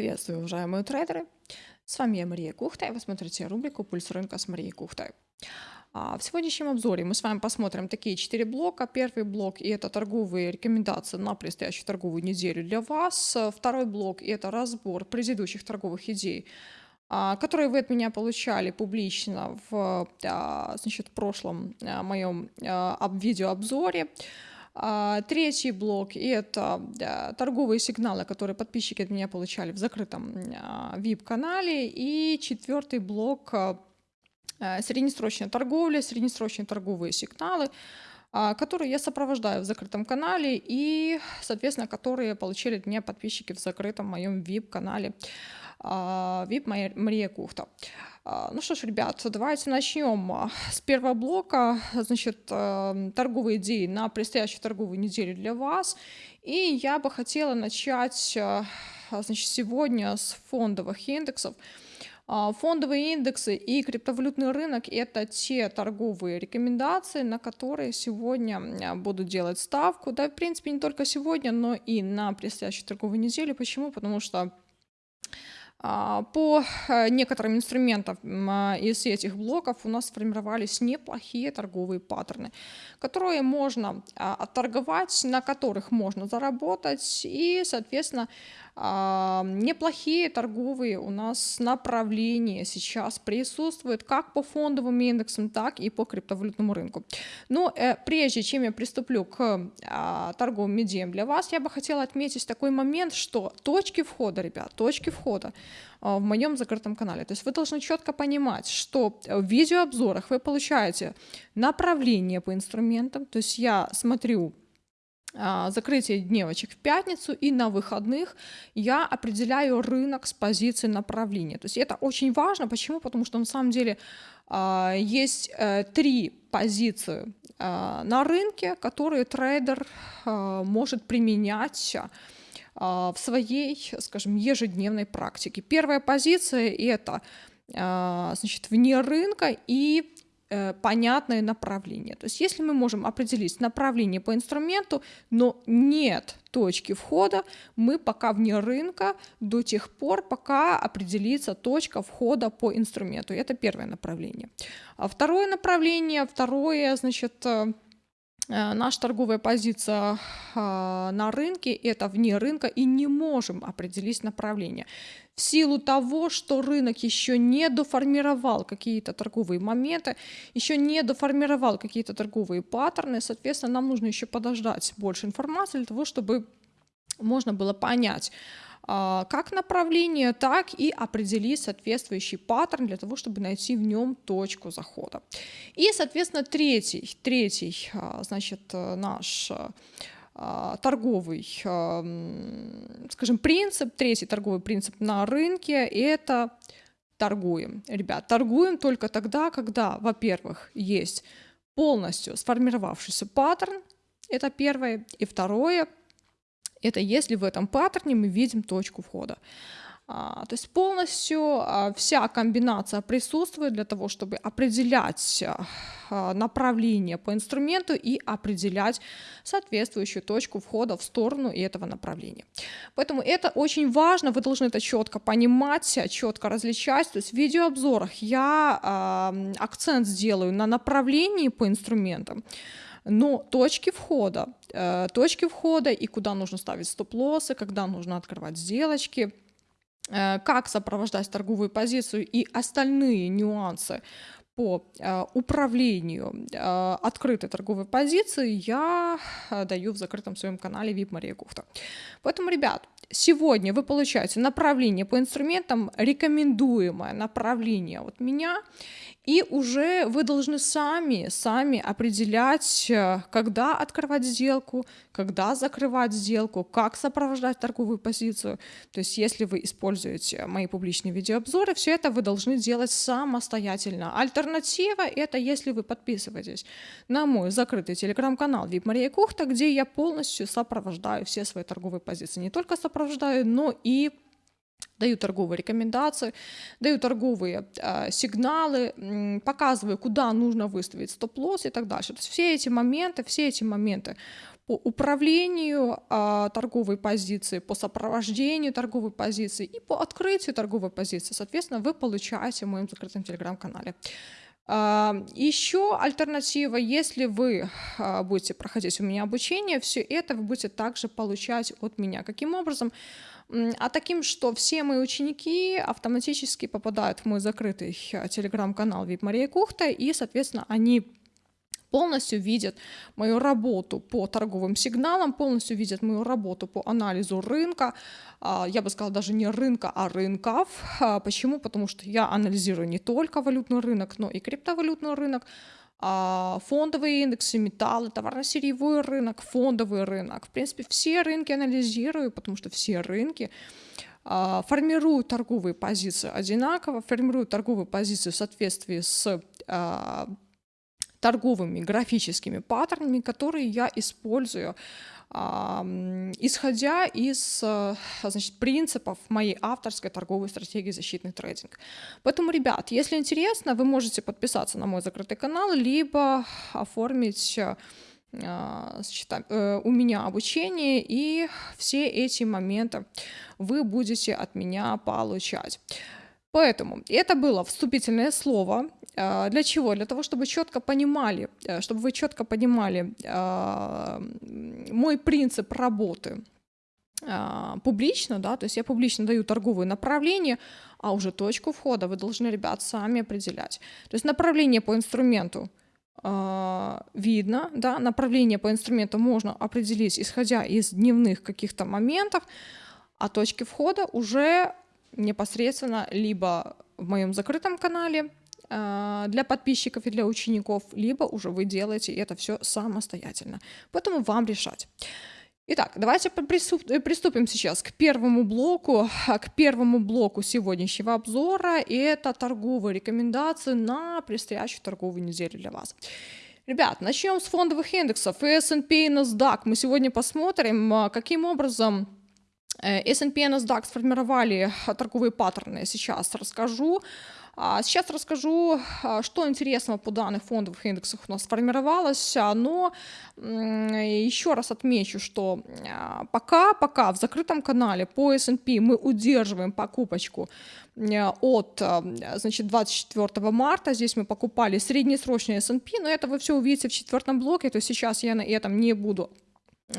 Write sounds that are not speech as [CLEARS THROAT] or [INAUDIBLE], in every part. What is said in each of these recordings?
Приветствую, уважаемые трейдеры! С вами я Мария Кухта, и вы смотрите рубрику «Пульс рынка» с Марией Кухтой. А, в сегодняшнем обзоре мы с вами посмотрим такие четыре блока. Первый блок – это торговые рекомендации на предстоящую торговую неделю для вас. Второй блок – это разбор предыдущих торговых идей, а, которые вы от меня получали публично в а, значит, прошлом моем видеообзоре. Третий блок – это торговые сигналы, которые подписчики от меня получали в закрытом VIP-канале. И четвертый блок Э, среднесрочная торговля, среднесрочные торговые сигналы, а, которые я сопровождаю в закрытом канале и, соответственно, которые получили от меня подписчики в закрытом моем VIP-канале VIP а, Мария Кухта. А, ну что ж, ребят, давайте начнем с первого блока, значит, э, торговые идеи на предстоящую торговую неделю для вас. И я бы хотела начать, э, значит, сегодня с фондовых индексов. А, фондовые индексы и криптовалютный рынок – это те торговые рекомендации, на которые сегодня буду делать ставку. Да, в принципе, не только сегодня, но и на предстоящей торговой неделе. Почему? Потому что по э, некоторым инструментам а, из этих блоков у нас сформировались неплохие торговые паттерны, которые можно отторговать, на которых можно заработать и, соответственно, неплохие торговые у нас направления сейчас присутствуют как по фондовым индексам, так и по криптовалютному рынку. Но э, прежде чем я приступлю к а, торговым медиям для вас, я бы хотела отметить такой момент, что точки входа, ребят, точки входа а, в моем закрытом канале. То есть вы должны четко понимать, что в видеообзорах вы получаете направление по инструментам, то есть я смотрю а, закрытие дневочек в пятницу и на выходных я определяю рынок с позиции направления. То есть это очень важно. Почему? Потому что на самом деле а, есть э, три позиции а, на рынке, которые трейдер может применять в своей, скажем, ежедневной практике. Первая позиция это значит, вне рынка и понятное направление. То есть если мы можем определить направление по инструменту, но нет точки входа, мы пока вне рынка до тех пор, пока определится точка входа по инструменту. Это первое направление. А второе направление, второе, значит, э, Э, наша торговая позиция а, на рынке – это вне рынка и не можем определить направление. В силу того, что рынок еще не доформировал какие-то торговые моменты, еще не доформировал какие-то торговые паттерны, соответственно, нам нужно еще подождать больше информации для того, чтобы можно было понять, как направление, так и определить соответствующий паттерн для того, чтобы найти в нем точку захода. И, соответственно, третий, третий а, значит, наш а, торговый, скажем, принцип, третий торговый принцип на рынке – это торгуем. Ребят, торгуем только тогда, когда, во-первых, есть полностью сформировавшийся паттерн, это первое, и второе – это если в этом паттерне мы видим точку входа. А, то есть полностью а, вся комбинация присутствует для того, чтобы определять а, направление по инструменту и определять соответствующую точку входа в сторону этого направления. Поэтому это очень важно, вы должны это четко понимать, четко различать. То есть в видеообзорах я акцент сделаю на направлении по инструментам, но точки входа, э, точки входа и куда нужно ставить стоп-лоссы, когда нужно открывать сделочки, э, как сопровождать торговую позицию и остальные нюансы по э, управлению открытой торговой позицией я даю в закрытом своем канале VIP Мария Кухта. Поэтому, ребят, сегодня вы получаете направление по инструментам, рекомендуемое направление от меня, и уже вы должны сами, сами определять, э, когда открывать сделку, когда закрывать сделку, как сопровождать торговую позицию. То есть если вы используете мои публичные видеообзоры, все это вы должны делать самостоятельно. Альтернатива — это если вы подписываетесь на мой закрытый телеграм-канал VIP Мария Кухта, где я полностью сопровождаю все свои торговые позиции. Не только сопровождаю, но и даю торговые рекомендации, даю торговые э, сигналы, э, показываю, куда нужно выставить стоп-лосс и так дальше. То есть все эти моменты, все эти моменты по управлению э, торговой позиции, по сопровождению торговой позиции и по открытию торговой позиции, соответственно, вы получаете в моем закрытом телеграм-канале. Еще альтернатива, если вы будете проходить у меня обучение, все это вы будете также получать от меня. Каким образом? А таким, что все мои ученики автоматически попадают в мой закрытый э, телеграм-канал VIP Мария Кухта, и, соответственно, они полностью видят мою работу по торговым сигналам, полностью видят мою работу по анализу рынка, а, я бы сказала даже не рынка, а рынков. А, почему? Потому что я анализирую не только валютный рынок, но и криптовалютный рынок, фондовые индексы, металлы, товарно-сырьевой рынок, фондовый рынок. В принципе, все рынки анализирую, потому что все рынки а, формируют торговые позиции одинаково, формируют торговые позиции в соответствии с а, торговыми графическими паттернами, которые я использую исходя из э, значит, принципов моей авторской торговой стратегии защитный трейдинг. Поэтому, ребят, если интересно, вы можете подписаться на мой закрытый канал, либо оформить э, значит, э, у меня обучение, и все эти моменты вы будете от меня получать. Поэтому это было вступительное слово. А, для чего? Для того, чтобы четко понимали, э, чтобы вы четко понимали а, мой принцип работы а, публично, да, то есть я публично даю торговые направления, а уже точку входа вы должны, ребят, сами определять. То есть направление по инструменту видно, да, направление по инструменту можно определить, исходя из дневных каких-то моментов, а точки входа уже непосредственно либо в моем закрытом канале для подписчиков и для учеников, либо уже вы делаете это все самостоятельно. Поэтому вам решать. Итак, давайте приступим сейчас к первому блоку, к первому блоку сегодняшнего обзора, и это торговые рекомендации на предстоящую торговую неделю для вас. Ребят, начнем с фондовых индексов, S&P и NASDAQ. Мы сегодня посмотрим, э, каким образом S&P и NASDAQ сформировали торговые паттерны, сейчас расскажу. А, сейчас расскажу, а, что интересного по данных фондовых индексах у нас сформировалось, но еще раз отмечу, что а, пока, пока в закрытом канале по S&P мы удерживаем покупочку от значит, 24 марта, здесь мы покупали среднесрочный S&P, но это вы все увидите в четвертом блоке, то сейчас я на этом не буду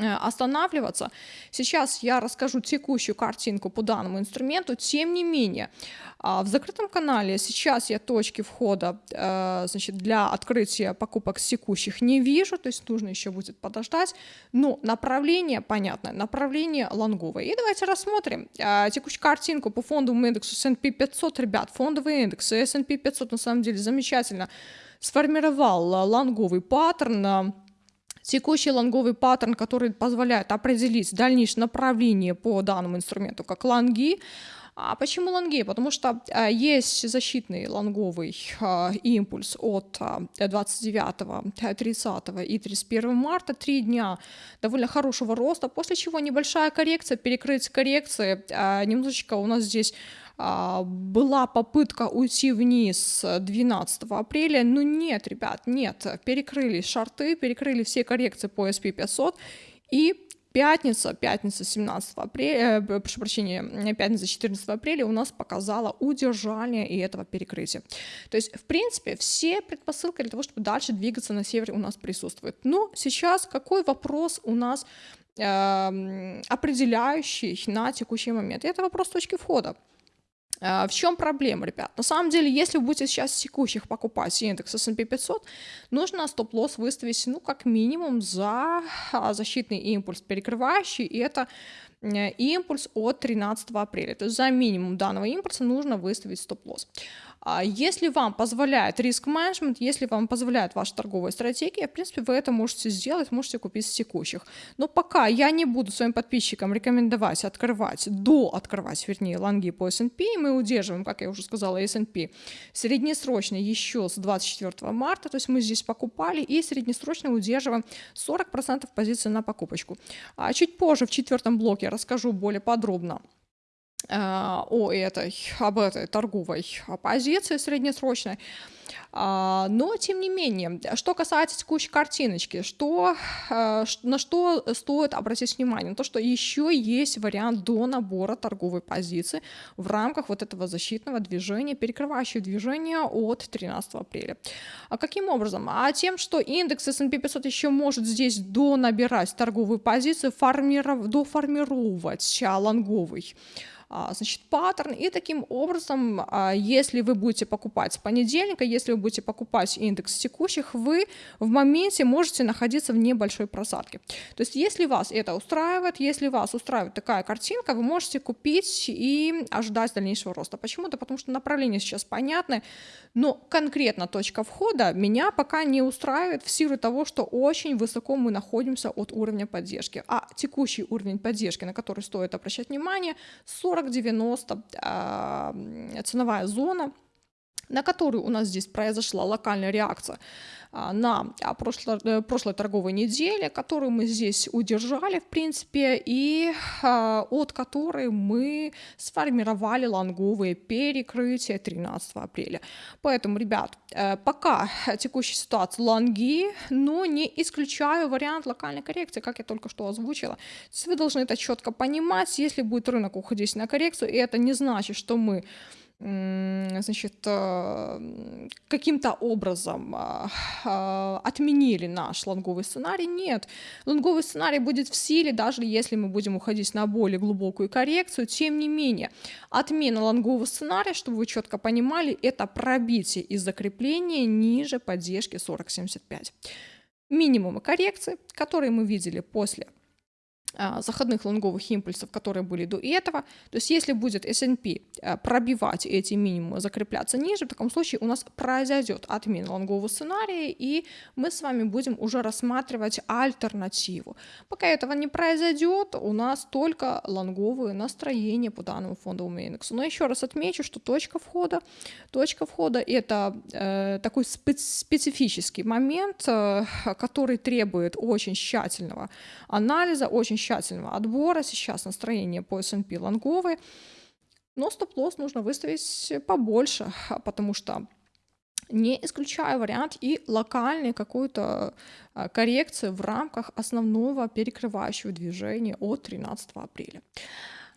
останавливаться. Сейчас я расскажу текущую картинку по данному инструменту. Тем не менее, а, в закрытом канале сейчас я точки входа э, значит, для открытия покупок текущих не вижу, то есть нужно еще будет подождать. Но направление понятно, направление лонговое. И давайте рассмотрим э, текущую картинку по фондовому индексу S&P 500. Ребят, фондовый индекс S&P 500 на самом деле замечательно сформировал лонговый паттерн Текущий лонговый паттерн, который позволяет определить дальнейшее направление по данному инструменту, как лонги. А почему лонги? Потому что а, есть защитный лонговый а, импульс от а, 29, 30 и 31 марта, три дня довольно хорошего роста, после чего небольшая коррекция, перекрыть коррекции, немножечко у нас здесь была попытка уйти вниз 12 апреля, но нет, ребят, нет, перекрыли шарты, перекрыли все коррекции по SP 500 и пятница, пятница 17 апреля, э, прошу прощения, пятница 14 апреля у нас показала удержание и этого перекрытия. То есть, в принципе, все предпосылки для того, чтобы дальше двигаться на север у нас присутствуют. Но сейчас какой вопрос у нас э, определяющий на текущий момент? Это вопрос точки входа. А, в чем проблема, ребят? На самом деле, если вы будете сейчас текущих покупать индекс S&P 500, нужно стоп-лосс выставить, ну, как минимум за а, защитный импульс перекрывающий, и это э, импульс от 13 апреля. То есть за минимум данного импульса нужно выставить стоп-лосс. А если вам позволяет риск-менеджмент, если вам позволяет ваша торговая стратегия, в принципе, вы это можете сделать, можете купить с текущих. Но пока я не буду своим подписчикам рекомендовать открывать, до открывать, вернее, лонги по S&P, мы удерживаем, как я уже сказала, S&P среднесрочно еще с 24 марта, то есть мы здесь покупали и среднесрочно удерживаем 40% позиции на покупочку. А чуть позже в четвертом блоке расскажу более подробно о этой, об этой торговой позиции среднесрочной. А, но, тем не менее, что касается текущей картиночки, что, э, на что стоит обратить внимание? То, что еще есть вариант до набора торговой позиции в рамках вот этого защитного движения, перекрывающего движение от 13 апреля. А каким образом? А тем, что индекс S&P 500 еще может здесь донабирать торговую позицию, формиров... доформировать лонговый а, значит, паттерн. И таким образом, а, если вы будете покупать с понедельника, если вы будете покупать индекс текущих, вы в моменте можете находиться в небольшой просадке. То есть если вас это устраивает, если вас устраивает такая картинка, вы можете купить и ожидать дальнейшего роста. Почему? Да потому что направление сейчас понятное, но конкретно точка входа меня пока не устраивает в силу того, что очень высоко мы находимся от уровня поддержки. А текущий уровень поддержки, на который стоит обращать внимание, 40 40-90 а, ценовая зона, на которую у нас здесь произошла локальная реакция на а, прошлой, э, прошлой торговой неделе, которую мы здесь удержали, в принципе, и от которой мы сформировали лонговые перекрытия 13 апреля. Поэтому, ребят, э, пока текущая ситуация лонги, но не исключаю вариант локальной коррекции, как я только что озвучила. вы должны это четко понимать, если будет рынок уходить на коррекцию, и это не значит, что мы значит, э, каким-то образом а, а, отменили наш лонговый сценарий. Нет, лонговый сценарий будет в силе, даже если мы будем уходить на более глубокую коррекцию. Тем не менее, отмена лонгового сценария, чтобы вы четко понимали, это пробитие и закрепление ниже поддержки 40.75. Минимумы коррекции, которые мы видели после заходных лонговых импульсов, которые были до этого. То есть если будет S&P а, пробивать эти минимумы, закрепляться ниже, в таком случае у нас произойдет отмена лонгового сценария, и мы с вами будем уже рассматривать альтернативу. Пока этого не произойдет, у нас только лонговые настроения по данному фондовому индексу. Но еще раз отмечу, что точка входа, точка входа это э, такой специфический момент, э, который требует очень тщательного анализа, очень тщательного отбора. Сейчас настроение по S&P лонговые. Но стоп-лосс нужно выставить побольше, потому что не исключая вариант и локальной какой-то а, коррекции в рамках основного перекрывающего движения от 13 апреля.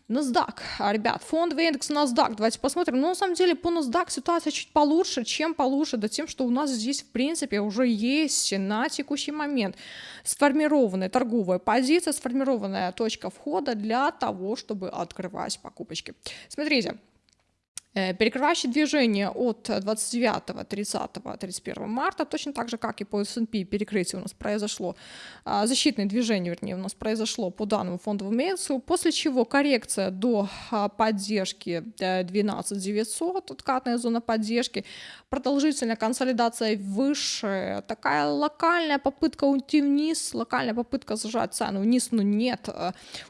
NASDAQ, а, ребят, фондовый индекс NASDAQ, давайте посмотрим. Ну, на самом деле, по NASDAQ ситуация чуть получше, чем получше, да тем, что у нас здесь, в принципе, уже есть на текущий момент сформированная торговая позиция, сформированная точка входа для того, чтобы открывать покупочки. Смотрите, Э, перекрывающее движение от 29, 30, 31 марта, точно так же, как и по S&P перекрытие у нас произошло, а, защитное движение, вернее, у нас произошло по данному фондовому индексу, после чего коррекция до а, поддержки 12 900, откатная зона поддержки, продолжительная консолидация выше, такая локальная попытка уйти вниз, локальная попытка зажать цену вниз, но нет.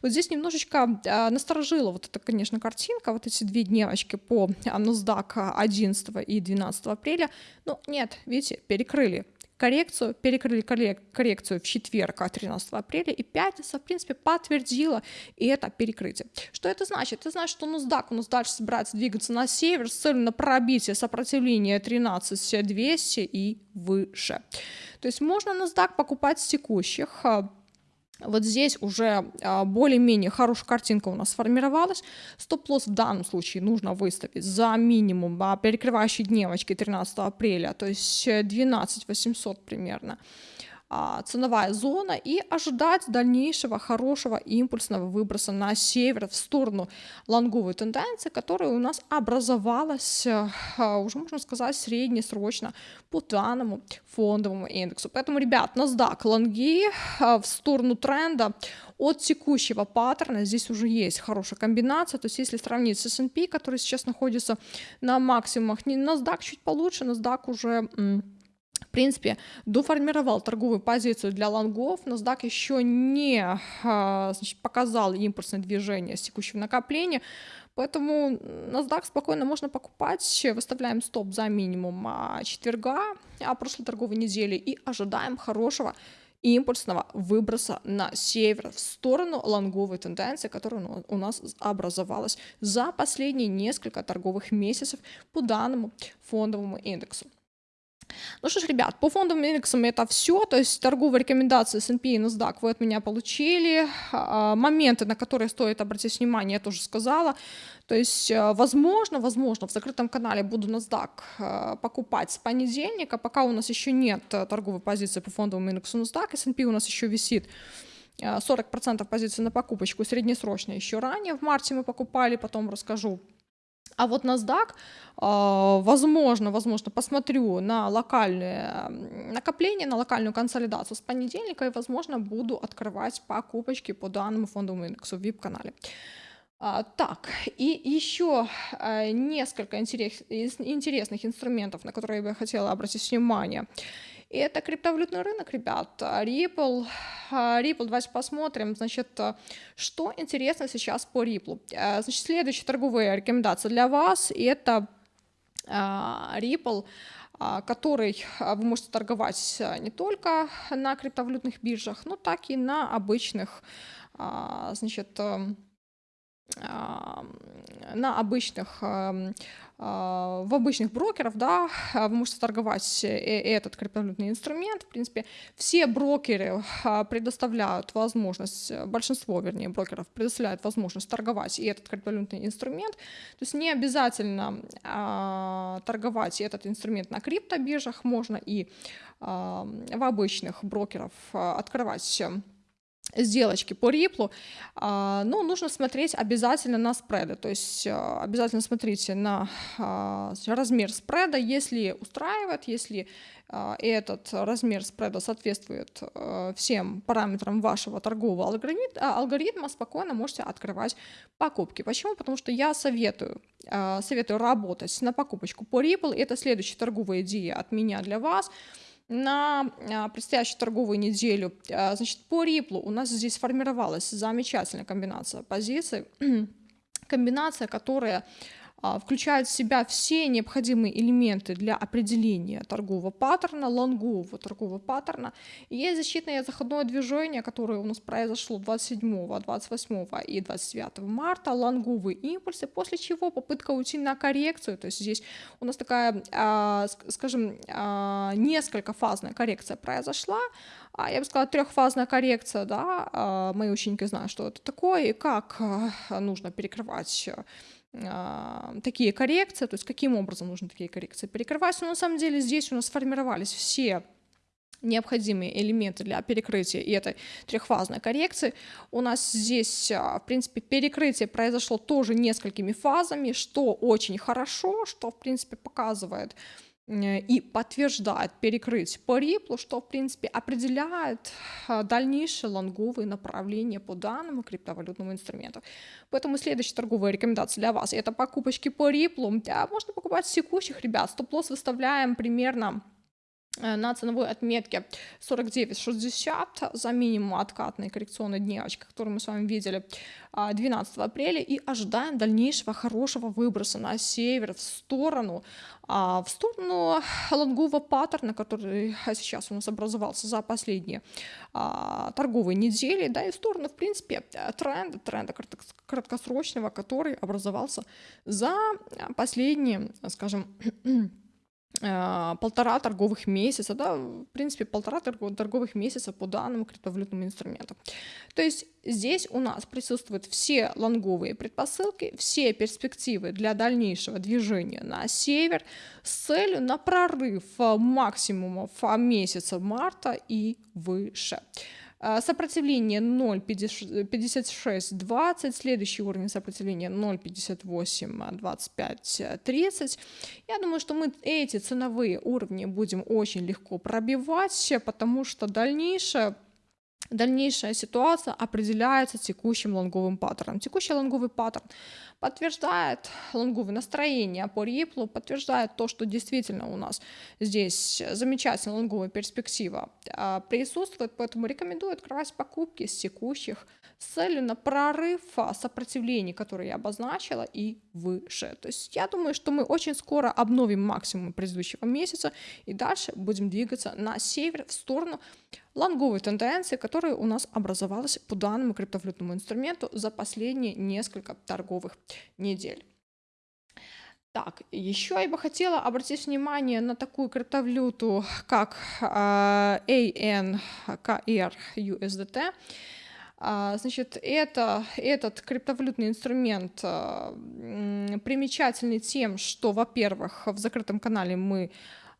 Вот здесь немножечко насторожила вот эта, конечно, картинка, вот эти две дневочки по NASDAQ 11 и 12 апреля. Ну, нет, видите, перекрыли коррекцию, перекрыли коррекцию в четверг, 13 апреля, и пятница, в принципе, подтвердила и это перекрытие. Что это значит? Это значит, что NASDAQ у нас дальше собирается двигаться на север с целью на пробитие сопротивления 13200 и выше. То есть можно NASDAQ покупать с текущих а, вот здесь уже а, более-менее хорошая картинка у нас сформировалась. Стоп-лосс в данном случае нужно выставить за минимум а, перекрывающей дневочки 13 апреля, то есть 12 800 примерно. А, ценовая зона и ожидать дальнейшего хорошего импульсного выброса на север в сторону лонговой тенденции, которая у нас образовалась, а, уже можно сказать, среднесрочно по данному фондовому индексу. Поэтому, ребят, NASDAQ лонги а, в сторону тренда от текущего паттерна здесь уже есть хорошая комбинация, то есть если сравнить с S&P, который сейчас находится на максимумах, NASDAQ чуть получше, NASDAQ уже принципе, доформировал торговую позицию для лонгов. NASDAQ еще не а, значит, показал импульсное движение с текущего накопления, поэтому NASDAQ спокойно можно покупать. Выставляем стоп за минимум а, четверга а прошлой торговой недели и ожидаем хорошего импульсного выброса на север в сторону лонговой тенденции, которая у нас образовалась за последние несколько торговых месяцев по данному фондовому индексу. Ну что ж, ребят, по фондовым индексам это все, то есть торговые рекомендации S&P и NASDAQ вы от меня получили, а, моменты, на которые стоит обратить внимание, я тоже сказала, то есть, э, возможно, возможно, в закрытом канале буду NASDAQ э, покупать с понедельника, пока у нас еще нет э, торговой позиции по фондовому индексу NASDAQ, S&P у нас еще висит 40% позиций на покупочку, среднесрочно. Еще ранее, в марте мы покупали, потом расскажу а вот NASDAQ, а, возможно, возможно, посмотрю на локальные накопления, на локальную консолидацию с понедельника и, возможно, буду открывать покупочки по данному фондовому индексу в VIP-канале. А, так, и еще а, несколько интерес, интересных инструментов, на которые я бы хотела обратить внимание. И это криптовалютный рынок, ребят. Ripple, Ripple, давайте посмотрим, значит, что интересно сейчас по Ripple. Значит, следующая торговая рекомендация для вас, это Ripple, который вы можете торговать не только на криптовалютных биржах, но так и на обычных, значит, на обычных а, в обычных брокеров, да, вы можете торговать этот криптовалютный инструмент. В принципе, все брокеры а, предоставляют возможность, большинство, вернее, брокеров предоставляют возможность торговать и этот криптовалютный инструмент. То есть не обязательно а, торговать этот инструмент на криптобиржах, можно и в обычных брокеров а, открывать сделочки по риплу, а, но нужно смотреть обязательно на спреды, то есть а, обязательно смотрите на а, размер спреда, если устраивает, если этот размер спреда соответствует всем параметрам вашего торгового алгоритма, спокойно можете открывать покупки. Почему? Потому что я советую, советую работать на покупочку по Ripple, это следующая торговая идея от меня для вас – на а, предстоящую торговую неделю. А, значит, по Риплу у нас здесь формировалась замечательная комбинация позиций, [CLEARS THROAT] комбинация, которая включает в себя все необходимые элементы для определения торгового паттерна, лонгового торгового паттерна. И есть защитное заходное движение, которое у нас произошло 27, 28 и 29 марта, лонговые импульсы, после чего попытка уйти на коррекцию, то есть здесь у нас такая, а, скажем, а, несколько фазная коррекция произошла, я бы сказала, трехфазная коррекция, да, мои ученики знают, что это такое и как нужно перекрывать а, такие коррекции, то есть каким образом нужно такие коррекции перекрывать. Но на самом деле здесь у нас сформировались все необходимые элементы для перекрытия и этой трехфазной коррекции. У нас здесь, а, в принципе, перекрытие произошло тоже несколькими фазами, что очень хорошо, что, в принципе, показывает, и подтверждает перекрыть по риплу, что, в принципе, определяет а, дальнейшее лонговые направления по данному криптовалютному инструменту. Поэтому следующая торговая рекомендация для вас – это покупочки по риплу. Можно покупать с текущих, ребят. Стоп-лосс выставляем примерно Э, на ценовой отметке 49.60 за минимум откатной коррекционной дневочки, которую мы с вами видели 12 апреля, и ожидаем дальнейшего хорошего выброса на север в сторону, а, в сторону лонгового паттерна, который сейчас у нас образовался за последние а, торговые недели, да, и в сторону, в принципе, тренда, тренда краткосрочного, который образовался за последние, скажем, [CLEARS THROAT] полтора торговых месяца, да, в принципе, полтора торговых месяца по данному криптовалютному инструменту. То есть здесь у нас присутствуют все лонговые предпосылки, все перспективы для дальнейшего движения на север с целью на прорыв максимумов месяца марта и выше. А, сопротивление 0,5620, следующий уровень сопротивления 0,582530. Я думаю, что мы эти ценовые уровни будем очень легко пробивать, потому что дальнейшее Дальнейшая ситуация определяется текущим лонговым паттерном. Текущий лонговый паттерн подтверждает лонговое настроение по Ripple, подтверждает то, что действительно у нас здесь замечательная лонговая перспектива а, присутствует, поэтому рекомендую открывать покупки с текущих с целью на прорыв сопротивлений, которые я обозначила, и выше. То есть я думаю, что мы очень скоро обновим максимум предыдущего месяца и дальше будем двигаться на север в сторону лонговой тенденции, которая у нас образовалась по данному криптовалютному инструменту за последние несколько торговых недель. Так, еще я бы хотела обратить внимание на такую криптовалюту, как э, ANKR USDT. А, значит, это, этот криптовалютный инструмент а, примечательный тем, что, во-первых, в закрытом канале мы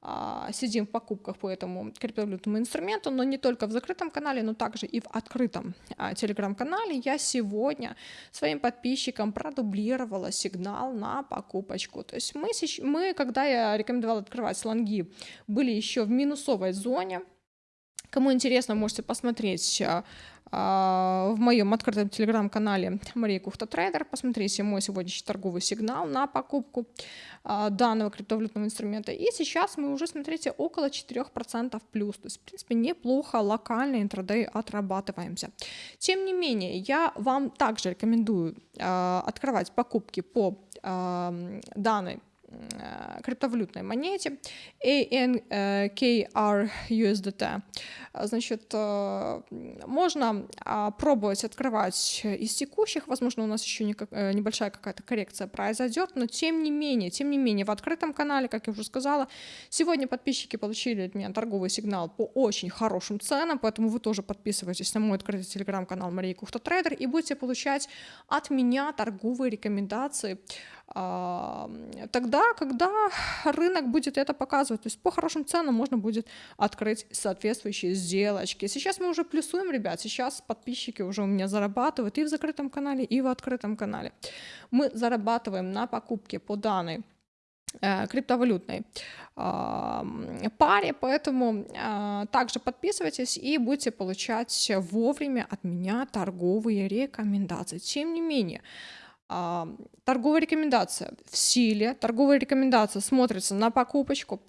а, сидим в покупках по этому криптовалютному инструменту, но не только в закрытом канале, но также и в открытом телеграм-канале. Я сегодня своим подписчикам продублировала сигнал на покупочку. То есть мы, мы когда я рекомендовала открывать слонги, были еще в минусовой зоне. Кому интересно, можете посмотреть в моем открытом телеграм-канале Мария Кухта Трейдер. Посмотрите мой сегодняшний торговый сигнал на покупку а, данного криптовалютного инструмента. И сейчас мы уже, смотрите, около 4% плюс. То есть, в принципе, неплохо локально интрадей отрабатываемся. Тем не менее, я вам также рекомендую а, открывать покупки по данной криптовалютной монете ANKR USDT. Значит, э, можно а, пробовать открывать из текущих, возможно, у нас еще э, небольшая какая-то коррекция произойдет, но тем не менее, тем не менее, в открытом канале, как я уже сказала, сегодня подписчики получили от меня торговый сигнал по очень хорошим ценам, поэтому вы тоже подписывайтесь на мой открытый телеграм-канал Мария Кухта Трейдер и будете получать от меня торговые рекомендации тогда, когда рынок будет это показывать. То есть по хорошим ценам можно будет открыть соответствующие сделочки. Сейчас мы уже плюсуем, ребят, сейчас подписчики уже у меня зарабатывают и в закрытом канале, и в открытом канале. Мы зарабатываем на покупке по данной э, криптовалютной паре, поэтому э, также подписывайтесь и будете получать вовремя от меня торговые рекомендации. Тем не менее, торговая рекомендация в силе, торговая рекомендация смотрится на покупочку.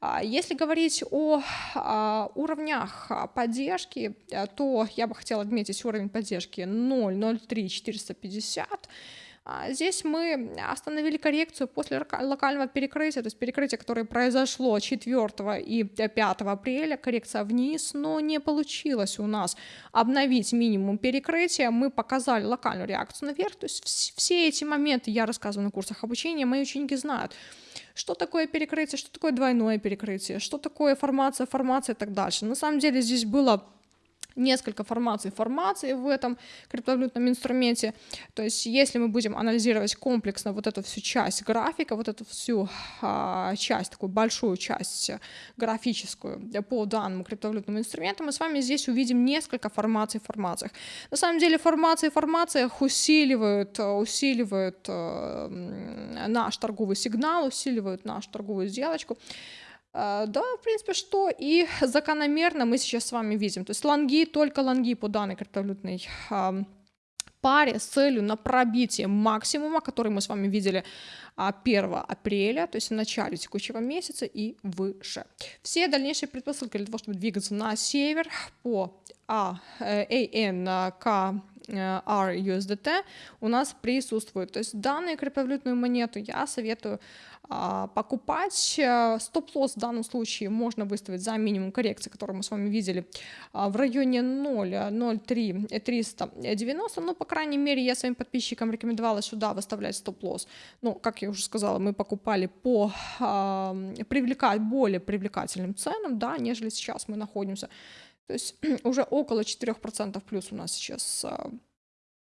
А, если говорить о а, уровнях поддержки, э, то я бы хотела отметить уровень поддержки 0.03 450 а, здесь мы остановили коррекцию после локального перекрытия, то есть перекрытие, которое произошло 4 и 5 апреля, коррекция вниз, но не получилось у нас обновить минимум перекрытия. Мы показали локальную реакцию наверх, то есть все эти моменты я рассказываю на курсах обучения, мои ученики знают что такое перекрытие, что такое двойное перекрытие, что такое формация, формация и так дальше. На самом деле здесь было несколько формаций формации в этом криптовалютном инструменте. То есть если мы будем анализировать комплексно вот эту всю часть графика, вот эту всю а, часть, такую большую часть графическую по данному криптовалютному инструменту, мы с вами здесь увидим несколько формаций в формациях. На самом деле формации в формациях усиливают, усиливают э, наш торговый сигнал, усиливают нашу торговую сделочку. А, да, в принципе, что и [LAUGHS] закономерно мы сейчас с вами видим. То есть лонги, только лонги по данной криптовалютной паре с целью на пробитие максимума, который мы с вами видели 1 а, апреля, то есть в начале текущего месяца и выше. Все дальнейшие предпосылки для того, чтобы двигаться на север по RUSDT у нас присутствует. То есть данную криптовалютную монету я советую а, покупать. Стоп-лосс в данном случае можно выставить за минимум коррекции, которую мы с вами видели а, в районе 0, 0,3, 390. Ну, по крайней мере, я своим подписчикам рекомендовала сюда выставлять стоп-лосс. Ну, как я уже сказала, мы покупали по привлекать более привлекательным ценам, да, нежели сейчас мы находимся. То есть [CLEARS THROAT] уже около 4% плюс у нас сейчас а,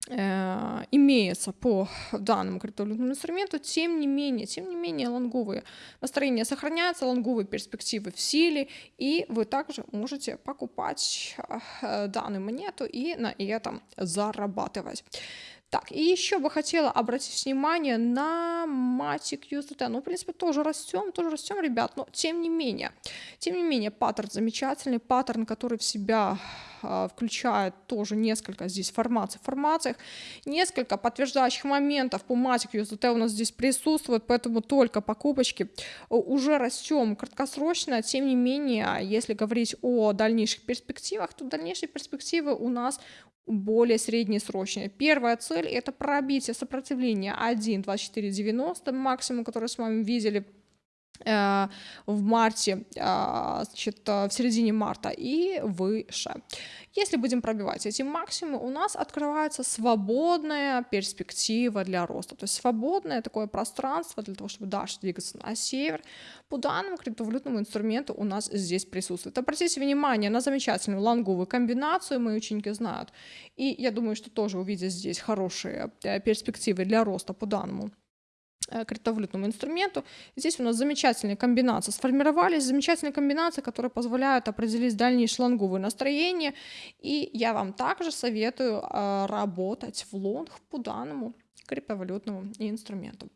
имеется по данному криптовалютному инструменту, тем не менее, тем не менее, лонговые настроения сохраняются, лонговые перспективы в силе, и вы также можете покупать э, данную монету и на этом зарабатывать. Так, и еще бы хотела обратить внимание на Matic USDT. Ну, в принципе, тоже растем, тоже растем, ребят, но тем не менее, тем не менее, паттерн замечательный, паттерн, который в себя э, включает тоже несколько здесь формаций в формациях, несколько подтверждающих моментов. По Matic USDT у нас здесь присутствует, поэтому только покупочки уже растем краткосрочно, тем не менее, если говорить о дальнейших перспективах, то дальнейшие перспективы у нас более среднесрочные. Первая цель – это пробитие сопротивления 1.2490, максимум, который с вами видели. Э, в марте, а, значит, э, в середине марта и выше. Если будем пробивать эти максимумы, у нас открывается свободная перспектива для роста, то есть свободное такое пространство для того, чтобы дальше двигаться на север. По данному криптовалютному инструменту у нас здесь присутствует. Обратите внимание на замечательную лонговую комбинацию, мои ученики знают. И я думаю, что тоже увидят здесь хорошие э, перспективы для роста по данному Э, криптовалютному инструменту. Здесь у нас замечательные комбинации сформировались, замечательные комбинации, которые позволяют определить дальнейшее лонговое настроение. И я вам также советую э, работать в лонг по данному криптовалютному инструменту.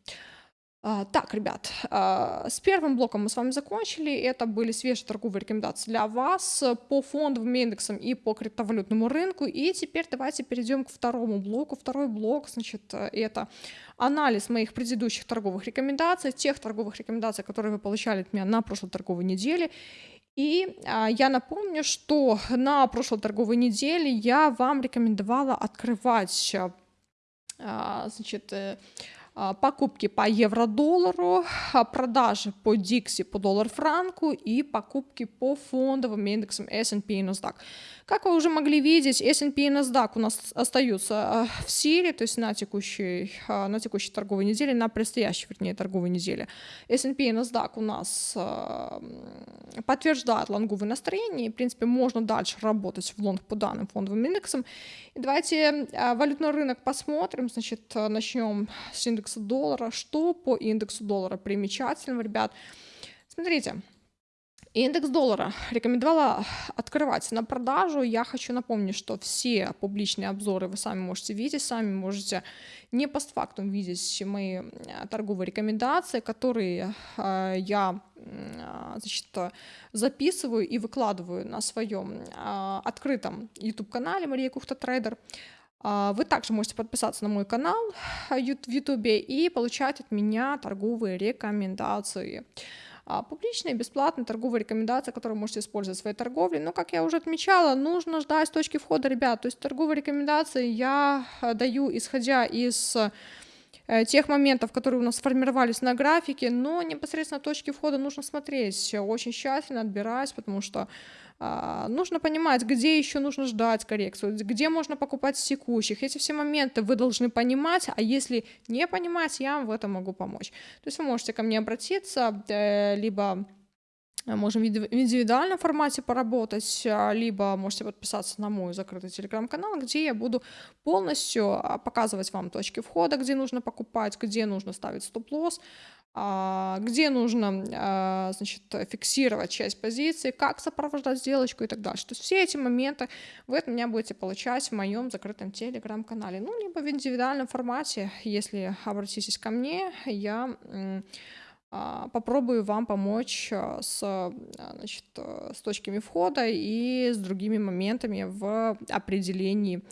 А, так, ребят, а, с первым блоком мы с вами закончили. Это были свежие торговые рекомендации для вас по фондовым индексам и по криптовалютному рынку. И теперь давайте перейдем к второму блоку. Второй блок, значит, это анализ моих предыдущих торговых рекомендаций, тех торговых рекомендаций, которые вы получали от меня на прошлой торговой неделе. И а, я напомню, что на прошлой торговой неделе я вам рекомендовала открывать, а, значит, э, покупки по евро-доллару, а, продажи по Дикси по доллар-франку и покупки по фондовым индексам S&P и NASDAQ. Как вы уже могли видеть, S&P и NASDAQ у нас остаются а, в силе, то есть на текущей, на текущей торговой неделе, на предстоящей, вернее, торговой неделе. S&P и NASDAQ у нас подтверждают лонговое настроение, и, в принципе, можно дальше работать в лонг по данным фондовым индексам. И давайте валютный рынок посмотрим, значит, начнем с индекса доллара. Что по индексу доллара примечательного, ребят? Смотрите, Индекс доллара рекомендовала открывать на продажу. Я хочу напомнить, что все публичные обзоры вы сами можете видеть, сами можете не постфактум видеть мои э, торговые рекомендации, которые э, я э, значит, записываю и выкладываю на своем открытом YouTube-канале Мария Кухта Трейдер. А, вы также можете подписаться на мой канал в YouTube и получать от меня торговые рекомендации. А, публичные, бесплатные торговые рекомендации, которые вы можете использовать в своей торговле. Но, как я уже отмечала, нужно ждать точки входа, ребят. То есть торговые рекомендации я а, даю, исходя из э, тех моментов, которые у нас сформировались на графике, но непосредственно точки входа нужно смотреть очень тщательно, отбирать, потому что нужно понимать, где еще нужно ждать коррекцию, где можно покупать с текущих. Эти все моменты вы должны понимать, а если не понимать, я вам в этом могу помочь. То есть вы можете ко мне обратиться, э, либо можем в индивидуальном формате поработать, а, либо можете подписаться на мой закрытый телеграм-канал, где я буду полностью а, показывать вам точки входа, где нужно покупать, где нужно ставить стоп-лосс, а, где нужно а, значит, фиксировать часть позиции, как сопровождать сделочку и так далее. То есть все эти моменты вы от меня будете получать в моем закрытом телеграм-канале, ну, либо в индивидуальном формате, если обратитесь ко мне, я а, попробую вам помочь с, значит, с точками входа и с другими моментами в определении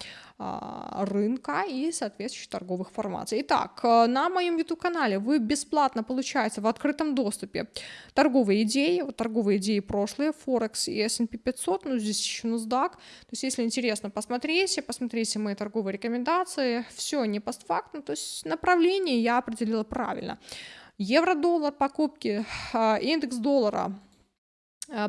а, рынка и соответствующих торговых формаций. Итак, на моем YouTube-канале вы бесплатно получаете в открытом доступе торговые идеи, вот торговые идеи прошлые, Форекс и S&P 500, ну здесь еще NASDAQ. То есть, если интересно, посмотрите, посмотрите мои торговые рекомендации, все не постфактно, то есть направление я определила правильно. Евро-доллар покупки, а, индекс доллара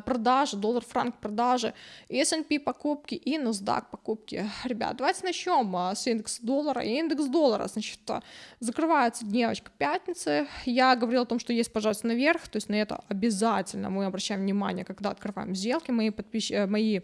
продажи, доллар-франк продажи, S&P покупки и NASDAQ покупки. Ребят, давайте начнем э, с индекса доллара. Индекс доллара, значит, э, закрывается дневочка пятницы. Я говорила о том, что есть пожалуйста наверх, то есть на это обязательно мы обращаем внимание, когда открываем сделки. Мои, подписчики, мои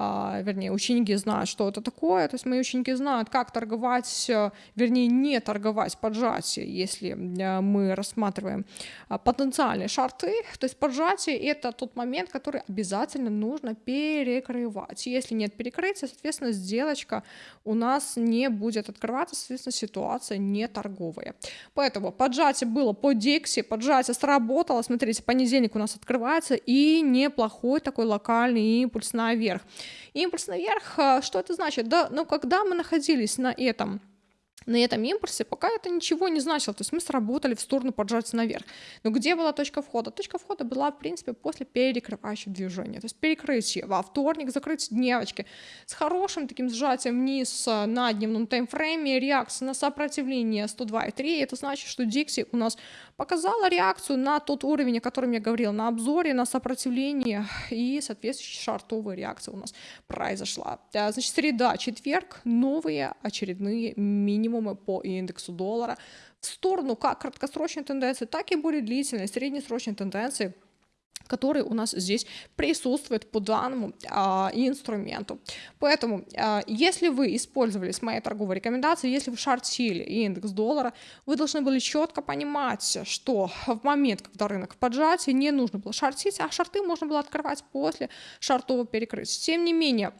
а, вернее, ученики знают, что это такое, то есть мои ученики знают, как торговать, э, вернее, не торговать поджатие, если э, мы рассматриваем а, потенциальные шарты, то есть поджатие — это тот момент, который обязательно нужно перекрывать. Если нет перекрытия, соответственно, сделочка у нас не будет открываться, соответственно, ситуация не торговая. Поэтому поджатие было по Дикси, поджатие сработало, смотрите, понедельник у нас открывается, и неплохой такой локальный импульс наверх. Импульс наверх, а, что это значит? Да, ну, когда мы находились на этом на этом импульсе, пока это ничего не значило. То есть мы сработали в сторону поджаться наверх. Но где была точка входа? Точка входа была, в принципе, после перекрывающего движения. То есть перекрытие во вторник, закрыть дневочки с хорошим таким сжатием вниз э, на дневном таймфрейме, реакция на сопротивление 102,3. Это значит, что Dixie у нас показала реакцию на тот уровень, о котором я говорила на обзоре, на сопротивление и соответствующая шартовая реакция у нас произошла. Э, значит, среда, четверг, новые очередные минимумы минимумы по индексу доллара в сторону как краткосрочной тенденции, так и более длительной, среднесрочной тенденции который у нас здесь присутствует по данному а, инструменту. Поэтому, а, если вы использовали с моей торговой рекомендацией, если вы шортили индекс доллара, вы должны были четко понимать, что в момент, когда рынок в не нужно было шортить, а шорты можно было открывать после шортового перекрытия. Тем не менее,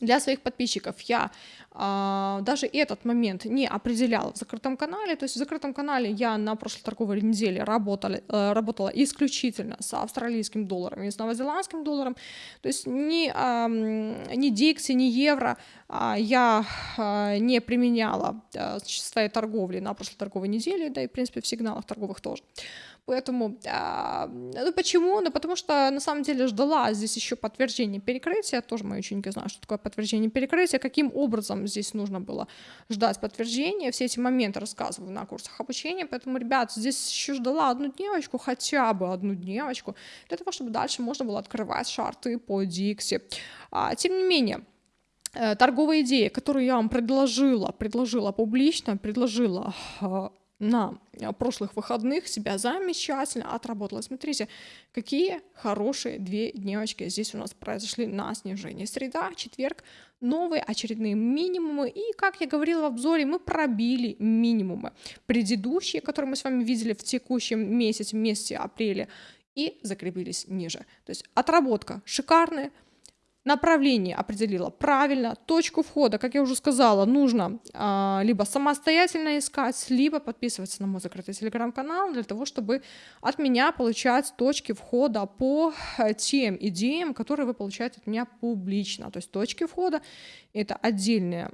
для своих подписчиков я а, даже этот момент не определяла в закрытом канале. То есть в закрытом канале я на прошлой торговой неделе работала, э, работала исключительно с австралийским долларом и с новозеландским долларом. То есть ни, а, ни Дикси, ни евро а, я а, не применяла а, в своей торговле на прошлой торговой неделе, да и в принципе в сигналах торговых тоже. Поэтому, а, ну почему? Ну потому что на самом деле ждала здесь еще подтверждение перекрытия, тоже мои ученики знают, что такое подтверждение перекрытия, каким образом здесь нужно было ждать подтверждения, все эти моменты рассказываю на курсах обучения, поэтому, ребят, здесь еще ждала одну девочку, хотя бы одну девочку, для того, чтобы дальше можно было открывать шарты по Дикси. А, тем не менее, э, торговая идея, которую я вам предложила, предложила публично, предложила а, на э, прошлых выходных себя замечательно отработала. Смотрите, какие хорошие две дневочки здесь у нас произошли на снижение. Среда, четверг, новые очередные минимумы. И, как я говорила в обзоре, мы пробили минимумы предыдущие, которые мы с вами видели в текущем месяце, месяце апреля, и закрепились ниже. То есть отработка шикарная, направление определила правильно, точку входа, как я уже сказала, нужно а, либо самостоятельно искать, либо подписываться на мой закрытый телеграм-канал для того, чтобы от меня получать точки входа по э, тем идеям, которые вы получаете от меня публично. То есть точки входа — это отдельная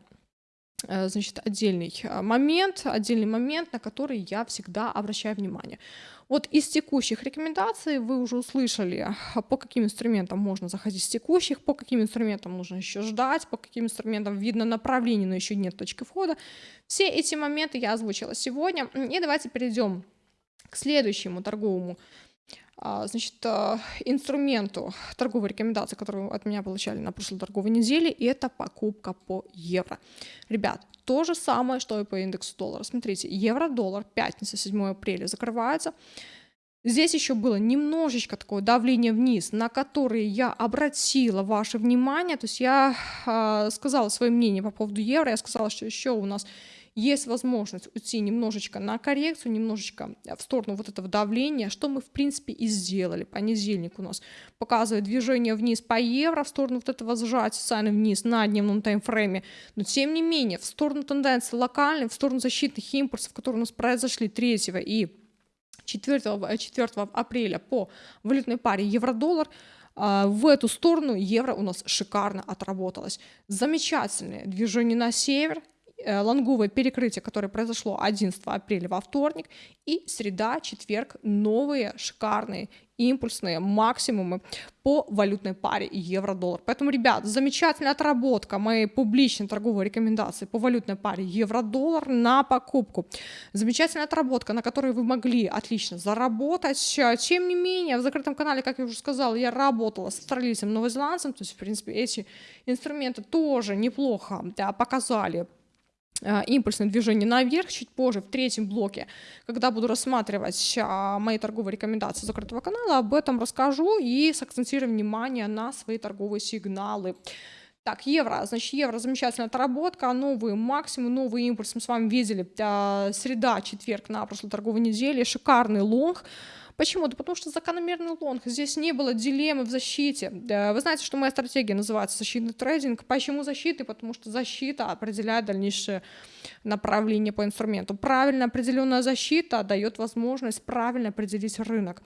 значит, отдельный э, момент, отдельный момент, на который я всегда обращаю внимание. Вот из текущих рекомендаций вы уже услышали, по каким инструментам можно заходить с текущих, по каким инструментам нужно еще ждать, по каким инструментам видно направление, но еще нет точки входа. Все эти моменты я озвучила сегодня. И давайте перейдем к следующему торговому а, значит, а, инструменту торговой рекомендации, которую от меня получали на прошлой торговой неделе, это покупка по евро. Ребят, то же самое, что и по индексу доллара. Смотрите, евро-доллар, пятница, 7 апреля закрывается. Здесь еще было немножечко такое давление вниз, на которое я обратила ваше внимание. То есть я э, сказала свое мнение по поводу евро, я сказала, что еще у нас есть возможность уйти немножечко на коррекцию, немножечко в сторону вот этого давления, что мы в принципе и сделали. Понедельник у нас показывает движение вниз по евро в сторону вот этого сжатия социально вниз на дневном таймфрейме, но тем не менее в сторону тенденции локальной, в сторону защитных импульсов, которые у нас произошли 3 и 4, 4 апреля по валютной паре евро-доллар, а, в эту сторону евро у нас шикарно отработалось. Замечательное движение на север, Э, лонговое перекрытие, которое произошло 11 апреля во вторник, и среда, четверг, новые шикарные импульсные максимумы по валютной паре евро-доллар. Поэтому, ребят, замечательная отработка моей публичной торговой рекомендации по валютной паре евро-доллар на покупку. Замечательная отработка, на которой вы могли отлично заработать. Тем не менее, в закрытом канале, как я уже сказала, я работала с австралийцем, новозеландцем, то есть, в принципе, эти инструменты тоже неплохо да, показали Э, импульсное движение наверх чуть позже, в третьем блоке, когда буду рассматривать а, мои торговые рекомендации закрытого канала, об этом расскажу и сакцентирую внимание на свои торговые сигналы. Так, евро, значит, евро, замечательная отработка, новые максимумы, новый импульс. Мы с вами видели, э, среда, четверг на прошлой торговой неделе, шикарный long, Почему? Да потому что закономерный long. Здесь не было дилеммы в защите. Вы знаете, что моя стратегия называется защитный трейдинг. Почему защиты? Потому что защита определяет дальнейшее направление по инструменту. Правильно определенная защита дает возможность правильно определить рынок.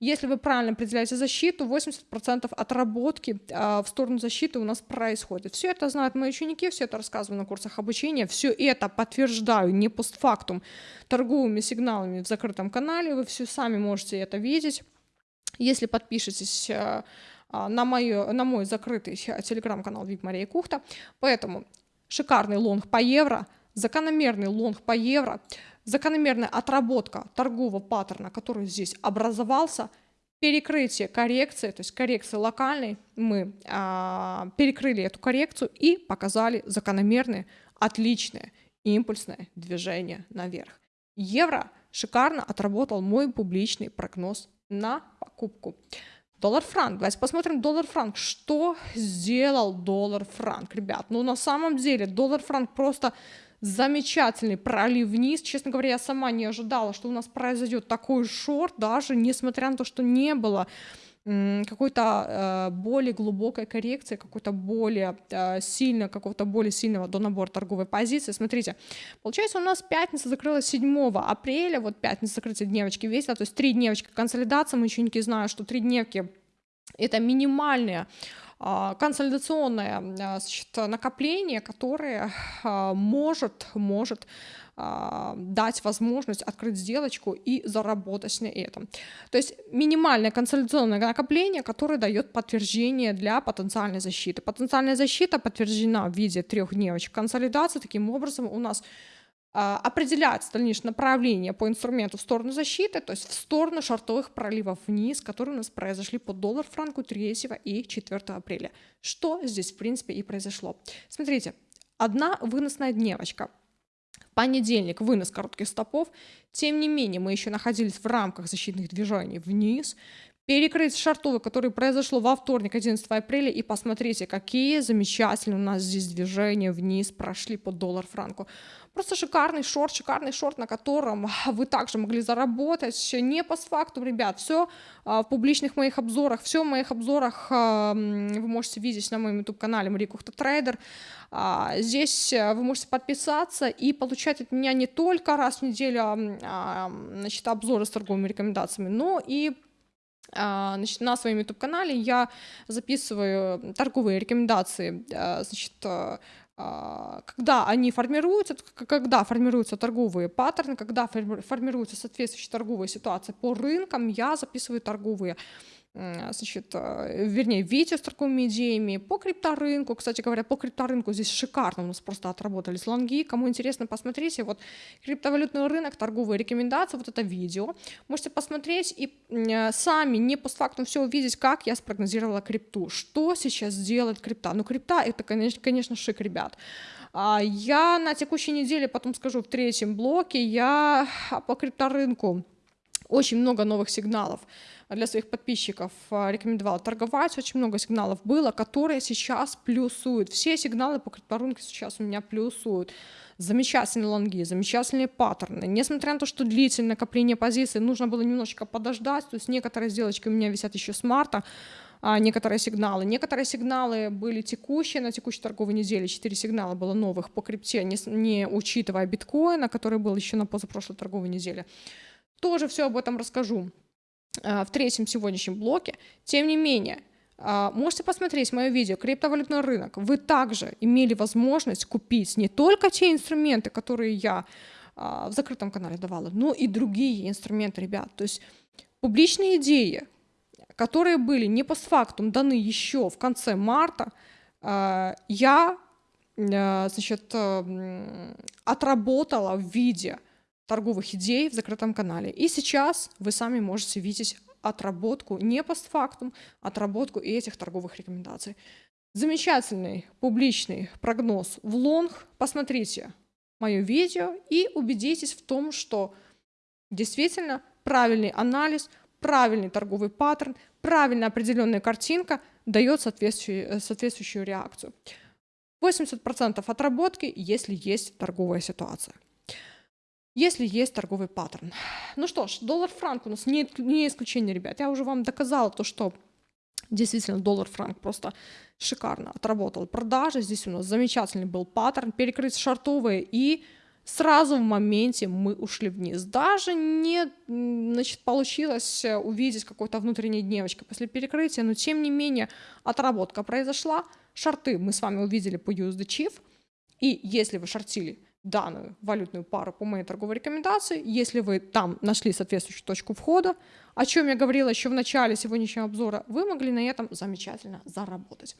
Если вы правильно определяете защиту, 80% отработки э, в сторону защиты у нас происходит. Все это знают мои ученики, все это рассказываю на курсах обучения, все это подтверждаю не постфактум торговыми сигналами в закрытом канале, вы все сами можете это видеть. Если подпишетесь э, а, на, мою, на мой закрытый телеграм-канал VIP Мария Кухта. Поэтому шикарный long по евро, закономерный long по евро, закономерная отработка торгового паттерна, который здесь образовался, перекрытие коррекции, то есть коррекция локальной, мы а, перекрыли эту коррекцию и показали закономерное, отличное импульсное движение наверх. Евро шикарно отработал мой публичный прогноз на покупку. Доллар-франк. Давайте посмотрим доллар-франк. Что сделал доллар-франк, ребят? Ну, на самом деле, доллар-франк просто замечательный пролив вниз. Честно говоря, я сама не ожидала, что у нас произойдет такой шорт, даже несмотря на то, что не было какой-то э, более глубокой коррекции, какой-то более э, сильно, какого-то более сильного до набора торговой позиции. Смотрите, получается у нас пятница закрылась 7 апреля, вот пятница закрытия дневочки весила, то есть три дневочки консолидации, мы не знаем, что три дневки это минимальные а, консолидационное а, значит, накопление, которое а, может, может дать возможность открыть сделочку и заработать на этом. То есть минимальное консолидационное накопление, которое дает подтверждение для потенциальной защиты. Потенциальная защита подтверждена в виде трех дневочек консолидации. Таким образом у нас а, определять дальнейшее направление по инструменту в сторону защиты, то есть в сторону шартовых проливов вниз, которые у нас произошли по доллар франку 3 и 4 апреля. Что здесь, в принципе, и произошло. Смотрите, одна выносная дневочка. Понедельник вынос коротких стопов. Тем не менее, мы еще находились в рамках защитных движений вниз перекрыть шартовый, который произошло во вторник, 11 апреля, и посмотрите, какие замечательные у нас здесь движения вниз прошли по доллар-франку. Просто шикарный шорт, шикарный шорт, на котором вы также могли заработать. Не по факту, ребят, все а, в публичных моих обзорах, все в моих обзорах а, вы можете видеть на моем YouTube-канале Мария Кухта Трейдер. А, здесь э, вы можете подписаться и получать от меня не только раз в неделю значит, обзоры с торговыми рекомендациями, но и значит, на своем YouTube-канале я записываю торговые рекомендации, а, значит, а, когда они формируются, когда формируются торговые паттерны, когда формируются соответствующие торговые ситуации по рынкам, я записываю торговые значит, э, вернее, видео с торговыми идеями по крипторынку. Кстати говоря, по крипторынку здесь шикарно у нас просто отработались лонги. Кому интересно, посмотрите. Вот криптовалютный рынок, торговые рекомендации, вот это видео. Можете посмотреть и э, сами не постфактум все увидеть, как я спрогнозировала крипту. Что сейчас делает крипта? Ну, крипта это, конечно, конечно шик, ребят. А, я на текущей неделе, потом скажу в третьем блоке, я по крипторынку очень много новых сигналов для своих подписчиков а, рекомендовала торговать. Очень много сигналов было, которые сейчас плюсуют. Все сигналы по крипторынку сейчас у меня плюсуют. Замечательные лонги, замечательные паттерны. Несмотря на то, что длительное накопление позиций, нужно было немножечко подождать. То есть некоторые сделочки у меня висят еще с марта, а некоторые сигналы. Некоторые сигналы были текущие, на текущей торговой неделе четыре сигнала было новых по крипте, не, не учитывая биткоина, который был еще на позапрошлой торговой неделе. Тоже все об этом расскажу. А, в третьем сегодняшнем блоке. Тем не менее, а, можете посмотреть мое видео «Криптовалютный рынок». Вы также имели возможность купить не только те инструменты, которые я а, в закрытом канале давала, но и другие инструменты, ребят. То есть публичные идеи, которые были не постфактум даны еще в конце марта, я значит, отработала в виде торговых идей в закрытом канале. И сейчас вы сами можете видеть отработку, не постфактум, отработку этих торговых рекомендаций. Замечательный публичный прогноз в лонг. Посмотрите мое видео и убедитесь в том, что действительно правильный анализ, правильный торговый паттерн, правильно определенная картинка дает соответствующую, соответствующую реакцию. 80% отработки, если есть торговая ситуация если есть торговый паттерн. Ну что ж, доллар-франк у нас не, не исключение, ребят. Я уже вам доказала то, что действительно доллар-франк просто шикарно отработал продажи. Здесь у нас замечательный был паттерн, перекрыть шартовые и сразу в моменте мы ушли вниз. Даже не значит, получилось э, увидеть какой-то внутренней дневочкой после перекрытия, но тем не менее отработка произошла, шарты мы с вами увидели по USD Chief, и если вы шортили данную валютную пару по моей торговой рекомендации, если вы там нашли соответствующую точку входа, о чем я говорила еще в начале сегодняшнего обзора, вы могли на этом замечательно заработать.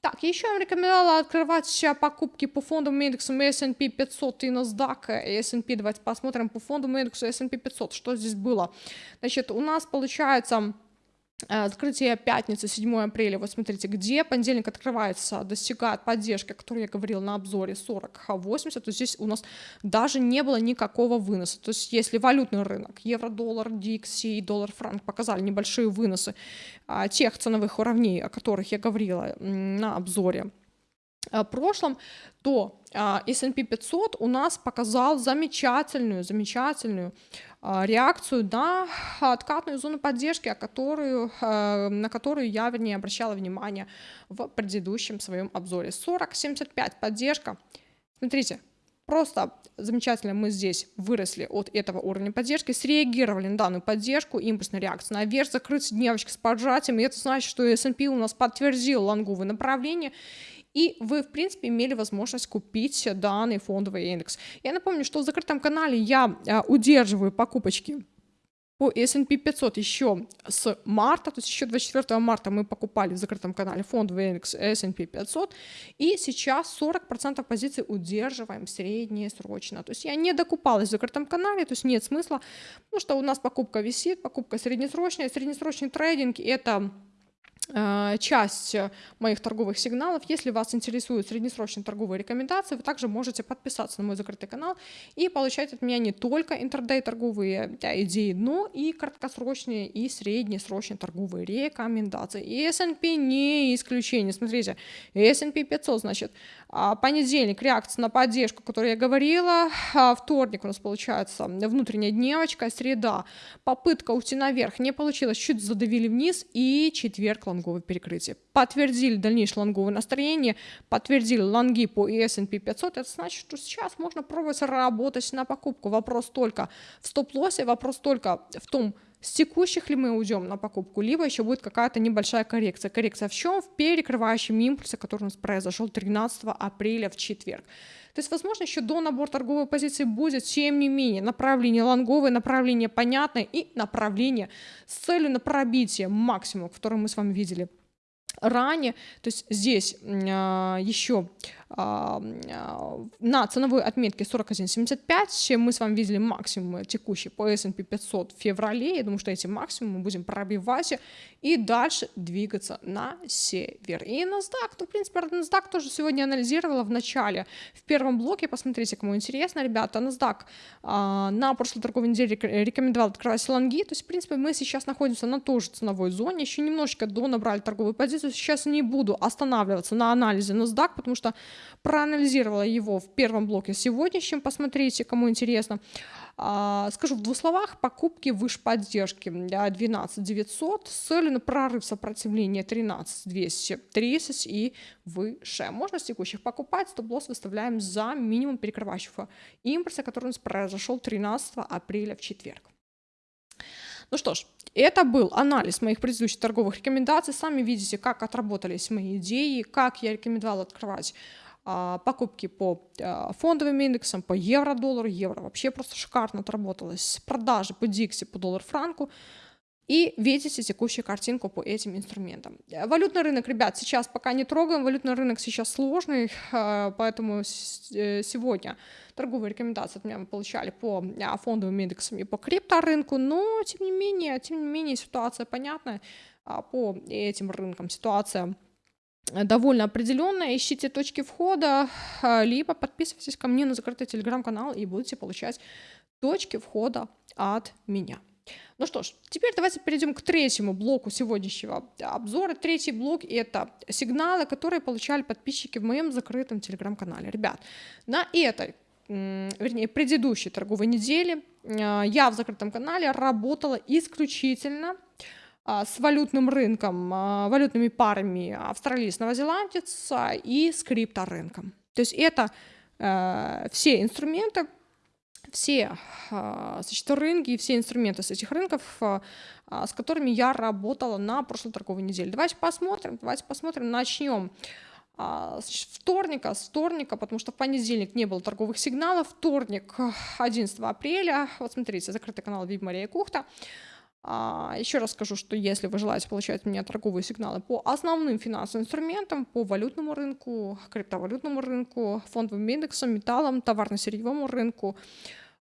Так, еще я вам рекомендовала открывать покупки по фондовым индексам S&P 500 и NASDAQ S&P. Давайте посмотрим по фондовому индексу S&P 500, что здесь было. Значит, у нас получается открытие пятницы, 7 апреля, вот смотрите, где понедельник открывается, достигает поддержки, о которой я говорила на обзоре 40-80, то здесь у нас даже не было никакого выноса. То есть если валютный рынок, евро-доллар, дикси и доллар-франк показали небольшие выносы а, тех ценовых уровней, о которых я говорила на обзоре, Э, прошлом, то а, S&P 500 у нас показал замечательную, замечательную а, реакцию на откатную зону поддержки, которую, э, на которую я, вернее, обращала внимание в предыдущем своем обзоре. 40-75 поддержка. Смотрите, Просто замечательно мы здесь выросли от этого уровня поддержки, среагировали на данную поддержку, импульсная реакция наверх, закрыть дневочки с поджатием, и это значит, что S&P у нас подтвердил лонговое направление, и вы, в принципе, имели возможность купить данный фондовый индекс. Я напомню, что в закрытом канале я а, удерживаю покупочки по S&P 500 еще с марта, то есть еще 24 марта мы покупали в закрытом канале фондовый индекс S&P 500, и сейчас 40% позиций удерживаем среднесрочно. То есть я не докупалась в закрытом канале, то есть нет смысла, потому что у нас покупка висит, покупка среднесрочная, среднесрочный трейдинг — это часть моих торговых сигналов. Если вас интересуют среднесрочные торговые рекомендации, вы также можете подписаться на мой закрытый канал и получать от меня не только интрдей торговые идеи, но и краткосрочные и среднесрочные торговые рекомендации. И S&P не исключение. Смотрите, S&P 500, значит, а, понедельник реакция на поддержку, о которой я говорила, а, вторник у нас получается внутренняя дневочка, среда попытка уйти наверх не получилось, чуть задавили вниз и четверг лонговое перекрытие. Подтвердили дальнейшее лонговое настроение, подтвердили лонги по S&P 500, это значит, что сейчас можно пробовать работать на покупку. Вопрос только в стоп-лоссе, вопрос только в том, с текущих ли мы уйдем на покупку, либо еще будет какая-то небольшая коррекция. Коррекция в чем? В перекрывающем импульсе, который у нас произошел 13 апреля в четверг. То есть, возможно, еще до набора торговой позиции будет, тем не менее, направление лонговое, направление понятное и направление с целью на пробитие максимума, который мы с вами видели ранее. То есть здесь еще а, а, на ценовой отметке 41.75 мы с вами видели максимум текущий по S&P 500 в феврале. Я думаю, что эти максимумы мы будем пробивать и дальше двигаться на север. И NASDAQ, ну, в принципе, NASDAQ тоже сегодня анализировала в начале, в первом блоке, посмотрите, кому интересно, ребята, NASDAQ а, на прошлой торговой неделе рекомендовал открывать лонги, то есть, в принципе, мы сейчас находимся на той же ценовой зоне, еще немножечко до набрали торговую позицию, сейчас не буду останавливаться на анализе NASDAQ, потому что проанализировала его в первом блоке сегодняшнем, посмотрите, кому интересно. А, скажу в двух словах, покупки выше поддержки 12 900 с целью на прорыв сопротивления 13 230 и выше. Можно с текущих покупать, стоп-лосс выставляем за минимум перекрывающего импульса, который у нас произошел 13 апреля в четверг. Ну что ж, это был анализ моих предыдущих торговых рекомендаций. Сами видите, как отработались мои идеи, как я рекомендовала открывать покупки по а, фондовым индексам, по евро-доллару, евро вообще просто шикарно отработалось, продажи по Дикси, по доллар-франку, и видите текущую картинку по этим инструментам. Валютный рынок, ребят, сейчас пока не трогаем, валютный рынок сейчас сложный, [LAUGHS] а, поэтому э, сегодня торговые рекомендации от меня мы получали по фондовым индексам и по крипторынку, но тем не менее, тем не менее ситуация понятная по этим рынкам, ситуация довольно определенная. Ищите точки входа, а, либо подписывайтесь ко мне на закрытый телеграм-канал и будете получать точки входа от меня. Ну что ж, теперь давайте перейдем к третьему блоку сегодняшнего обзора. Третий блок — это сигналы, которые получали подписчики в моем закрытом телеграм-канале. Ребят, на этой вернее, предыдущей торговой неделе а, я в закрытом канале работала исключительно с валютным рынком, а, валютными парами австралиец, новозеландец и с крипторынком. То есть это э, все инструменты, все а, значит, рынки и все инструменты с этих рынков, а, а, с которыми я работала на прошлой торговой неделе. Давайте посмотрим, давайте посмотрим, начнем значит, вторника, с вторника, потому что в понедельник не было торговых сигналов, вторник, 11 апреля, вот смотрите, закрытый канал Виб Мария Кухта, еще раз скажу, что если вы желаете получать у меня торговые сигналы по основным финансовым инструментам, по валютному рынку, криптовалютному рынку, фондовым индексам, металлам, товарно-сырьевому рынку,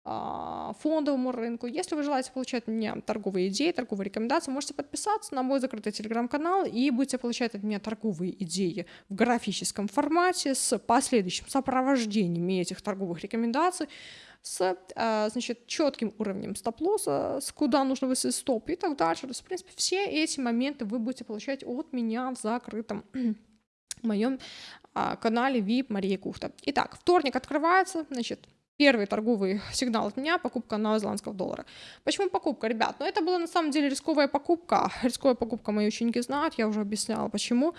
а, фондовому рынку. Если вы желаете получать от меня торговые идеи, торговые рекомендации, можете подписаться на мой закрытый телеграм-канал и будете получать от меня торговые идеи в графическом формате с последующим сопровождением этих торговых рекомендаций, с а, значит, четким уровнем стоп-лосса, с куда нужно высадить стоп и так дальше. То есть, в принципе, все эти моменты вы будете получать от меня в закрытом [CLEARS THROAT] моем а, канале VIP Мария Кухта. Итак, вторник открывается, значит, Первый торговый [LAUGHS] сигнал от меня – покупка новозеландского доллара. Почему покупка, ребят? Ну, это была на самом деле рисковая покупка. [LAUGHS] Рисковая покупка мои ученики знают, я уже объясняла, почему.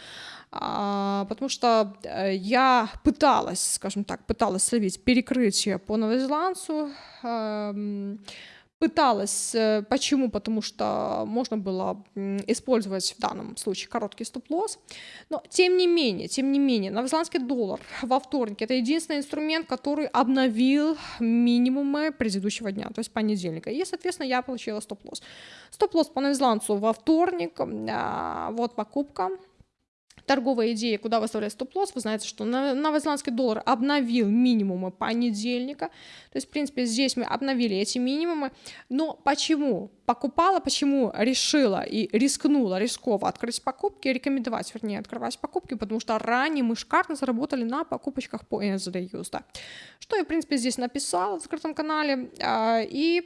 А, потому что э, я пыталась, скажем так, пыталась словить перекрытие по новозеландцу. Пыталась. Э, почему? Потому что можно было использовать в данном случае короткий стоп-лосс. Но тем не менее, тем не менее, новозеландский доллар во вторник это единственный инструмент, который обновил минимумы предыдущего дня, то есть понедельника. И, соответственно, я получила стоп-лосс. Стоп-лосс по новозеландцу во вторник, а, вот покупка, торговая идея, куда выставлять стоп-лосс, вы знаете, что новозеландский доллар обновил минимумы понедельника, то есть, в принципе, здесь мы обновили эти минимумы, но почему покупала, почему решила и рискнула рисково открыть покупки, рекомендовать, вернее, открывать покупки, потому что ранее мы шикарно заработали на покупочках по NZD USD. Что я, в принципе, здесь написала в закрытом канале а, и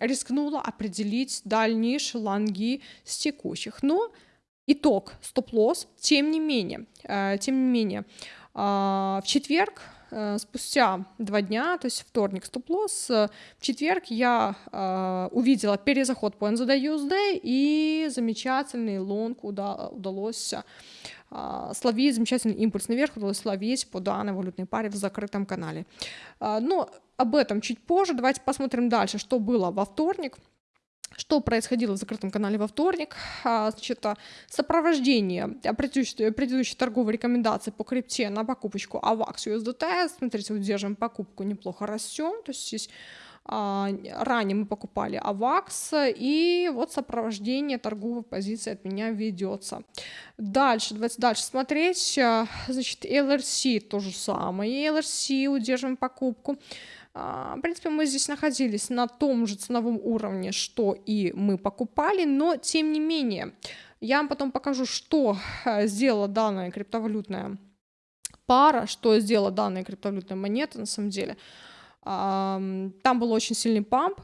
рискнула определить дальнейшие лонги с текущих. Но итог стоп-лосс. Тем не менее, э, тем не менее, а, в четверг э, спустя два дня, то есть вторник стоп-лосс, э, в четверг я увидела перезаход по NZD-USD и замечательный лонг удалось словить, замечательный импульс наверх удалось словить по данной валютной паре в закрытом канале. Но об этом чуть позже. Давайте посмотрим дальше, что было во вторник. Что происходило в закрытом канале во вторник? А, значит, а, сопровождение предыдущей, предыдущей торговой рекомендации по крипте на покупочку AVAX USDT. Смотрите, вот держим покупку, неплохо растем. То есть здесь а, ранее мы покупали AVAX, и вот сопровождение торговой позиции от меня ведется. Дальше, давайте дальше смотреть. Значит, LRC то же самое. LRC удерживаем покупку. А, в принципе, мы здесь находились на том же ценовом уровне, что и мы покупали, но тем не менее, я вам потом покажу, что э, сделала данная криптовалютная пара, что сделала данная криптовалютная монета на самом деле. Там был очень сильный памп,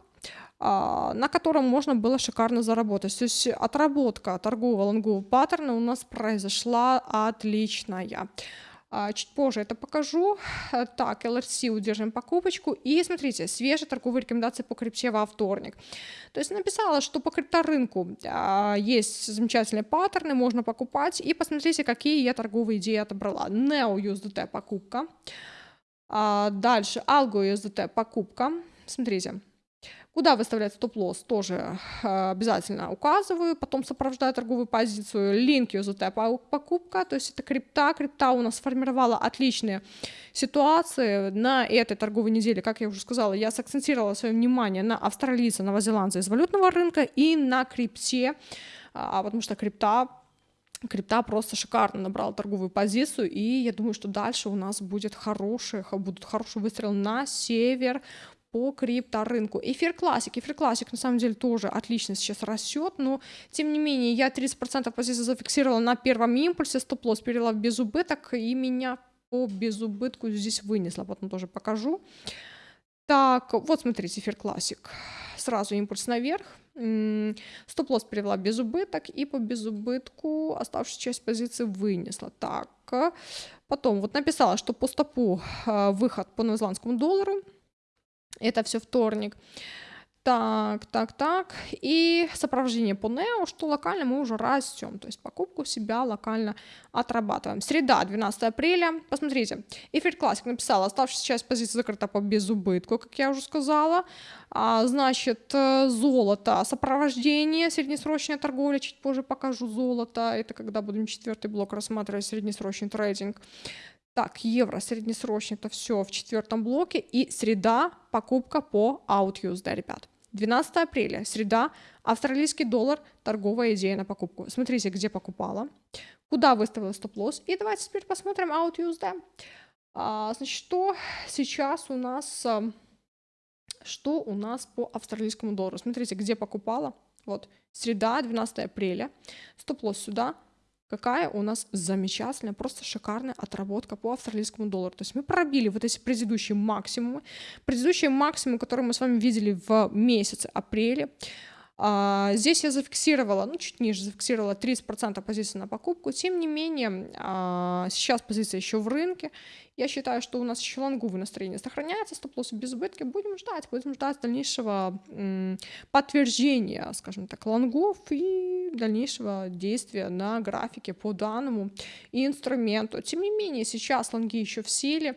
а, на котором можно было шикарно заработать. То есть отработка торгового лонгового паттерна у нас произошла отличная. А, чуть позже это покажу. Э, так, LRC удержим покупочку. И смотрите, свежие торговые рекомендации по крипте во вторник. То есть написала, что по крипторынку а, есть замечательные паттерны, можно покупать. И посмотрите, какие я торговые идеи отобрала. Neo USDT покупка. А, дальше Algo USDT покупка. Смотрите, Куда выставлять стоп-лосс, тоже э, обязательно указываю, потом сопровождаю торговую позицию, линк USDT покупка, то есть это крипта, крипта у нас сформировала отличные ситуации на этой торговой неделе, как я уже сказала, я сакцентировала свое внимание на австралийца, новозеландца из валютного рынка и на крипте, а, потому что крипта крипта просто шикарно набрала торговую позицию, и я думаю, что дальше у нас будет хороший, будут хороший выстрел на север, по крипторынку. Эфир классик. Эфир классик на самом деле тоже отлично сейчас растет, но тем не менее я 30% позиции зафиксировала на первом импульсе, стоп-лосс перевела в безубыток и меня по безубытку здесь вынесла, потом тоже покажу. Так, вот смотрите, эфир классик. Сразу импульс наверх. Стоп-лосс перевела без убыток и по безубытку оставшуюся часть позиции вынесла. Так, потом вот написала, что по стопу а, выход по новозеландскому доллару это все вторник. Так, так, так. И сопровождение по NEO, что локально мы уже растем, то есть покупку себя локально отрабатываем. Среда, 12 апреля. Посмотрите, Эфир Классик написала, оставшаяся часть позиции закрыта по безубытку, как я уже сказала. А, значит, э, золото, сопровождение, среднесрочная торговля, чуть позже покажу золото. Это когда будем четвертый блок рассматривать, среднесрочный трейдинг. Так, евро среднесрочный, это все в четвертом блоке. И среда, покупка по OutUSD, ребят. 12 апреля, среда, австралийский доллар, торговая идея на покупку. Смотрите, где покупала, куда выставила стоп-лосс. И давайте теперь посмотрим OutUSD. А, значит, что сейчас у нас, а, что у нас по австралийскому доллару. Смотрите, где покупала. Вот, среда, 12 апреля, стоп-лосс сюда, какая у нас замечательная, просто шикарная отработка по австралийскому доллару. То есть мы пробили вот эти предыдущие максимумы, предыдущие максимумы, которые мы с вами видели в месяце апреле. А, здесь я зафиксировала, ну, чуть ниже зафиксировала 30% позиции на покупку. Тем не менее, а, сейчас позиция еще в рынке. Я считаю, что у нас еще лонговое настроение сохраняется, стоп-лоссы без убытки. Будем ждать, будем ждать дальнейшего подтверждения, скажем так, лонгов и дальнейшего действия на графике по данному инструменту. Тем не менее, сейчас лонги еще в силе.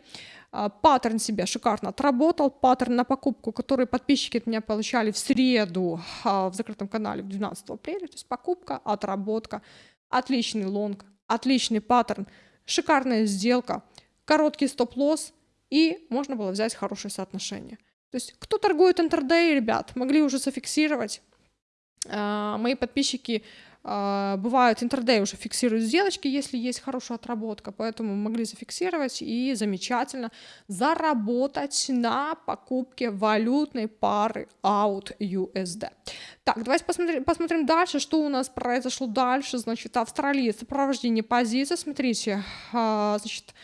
А, паттерн себя шикарно отработал. Паттерн на покупку, который подписчики от меня получали в среду а, в закрытом канале в 12 апреля. То есть покупка, отработка, отличный long, отличный паттерн, шикарная сделка, короткий стоп-лосс и можно было взять хорошее соотношение. То есть кто торгует intraday, ребят, могли уже зафиксировать. А, мои подписчики бывают intraday уже фиксируют сделочки, если есть хорошая отработка, поэтому могли зафиксировать и замечательно заработать на покупке валютной пары AUD USD. Так, давайте посмотрим, посмотрим дальше, что у нас произошло дальше. Значит, Австралия, сопровождение позиции, смотрите, а, значит,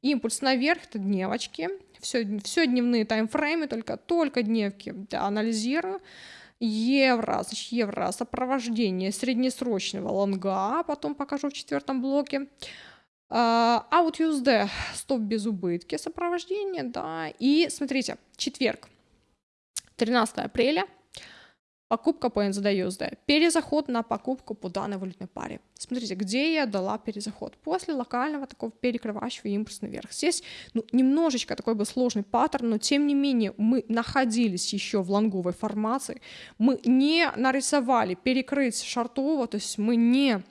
импульс наверх, это дневочки, все, все дневные таймфреймы, только, только дневки да, анализирую евро, значит, евро сопровождение среднесрочного лонга, потом покажу в четвертом блоке. А, Out USD, стоп без убытки, сопровождение, да, и смотрите, четверг, 13 апреля, Покупка по NZD Перезаход на покупку по данной валютной паре. Смотрите, где я дала перезаход. После локального такого перекрывающего импульс наверх. Здесь ну, немножечко такой бы сложный паттерн, но тем не менее мы находились еще в лонговой формации. Мы не нарисовали перекрыть шартово, то есть мы не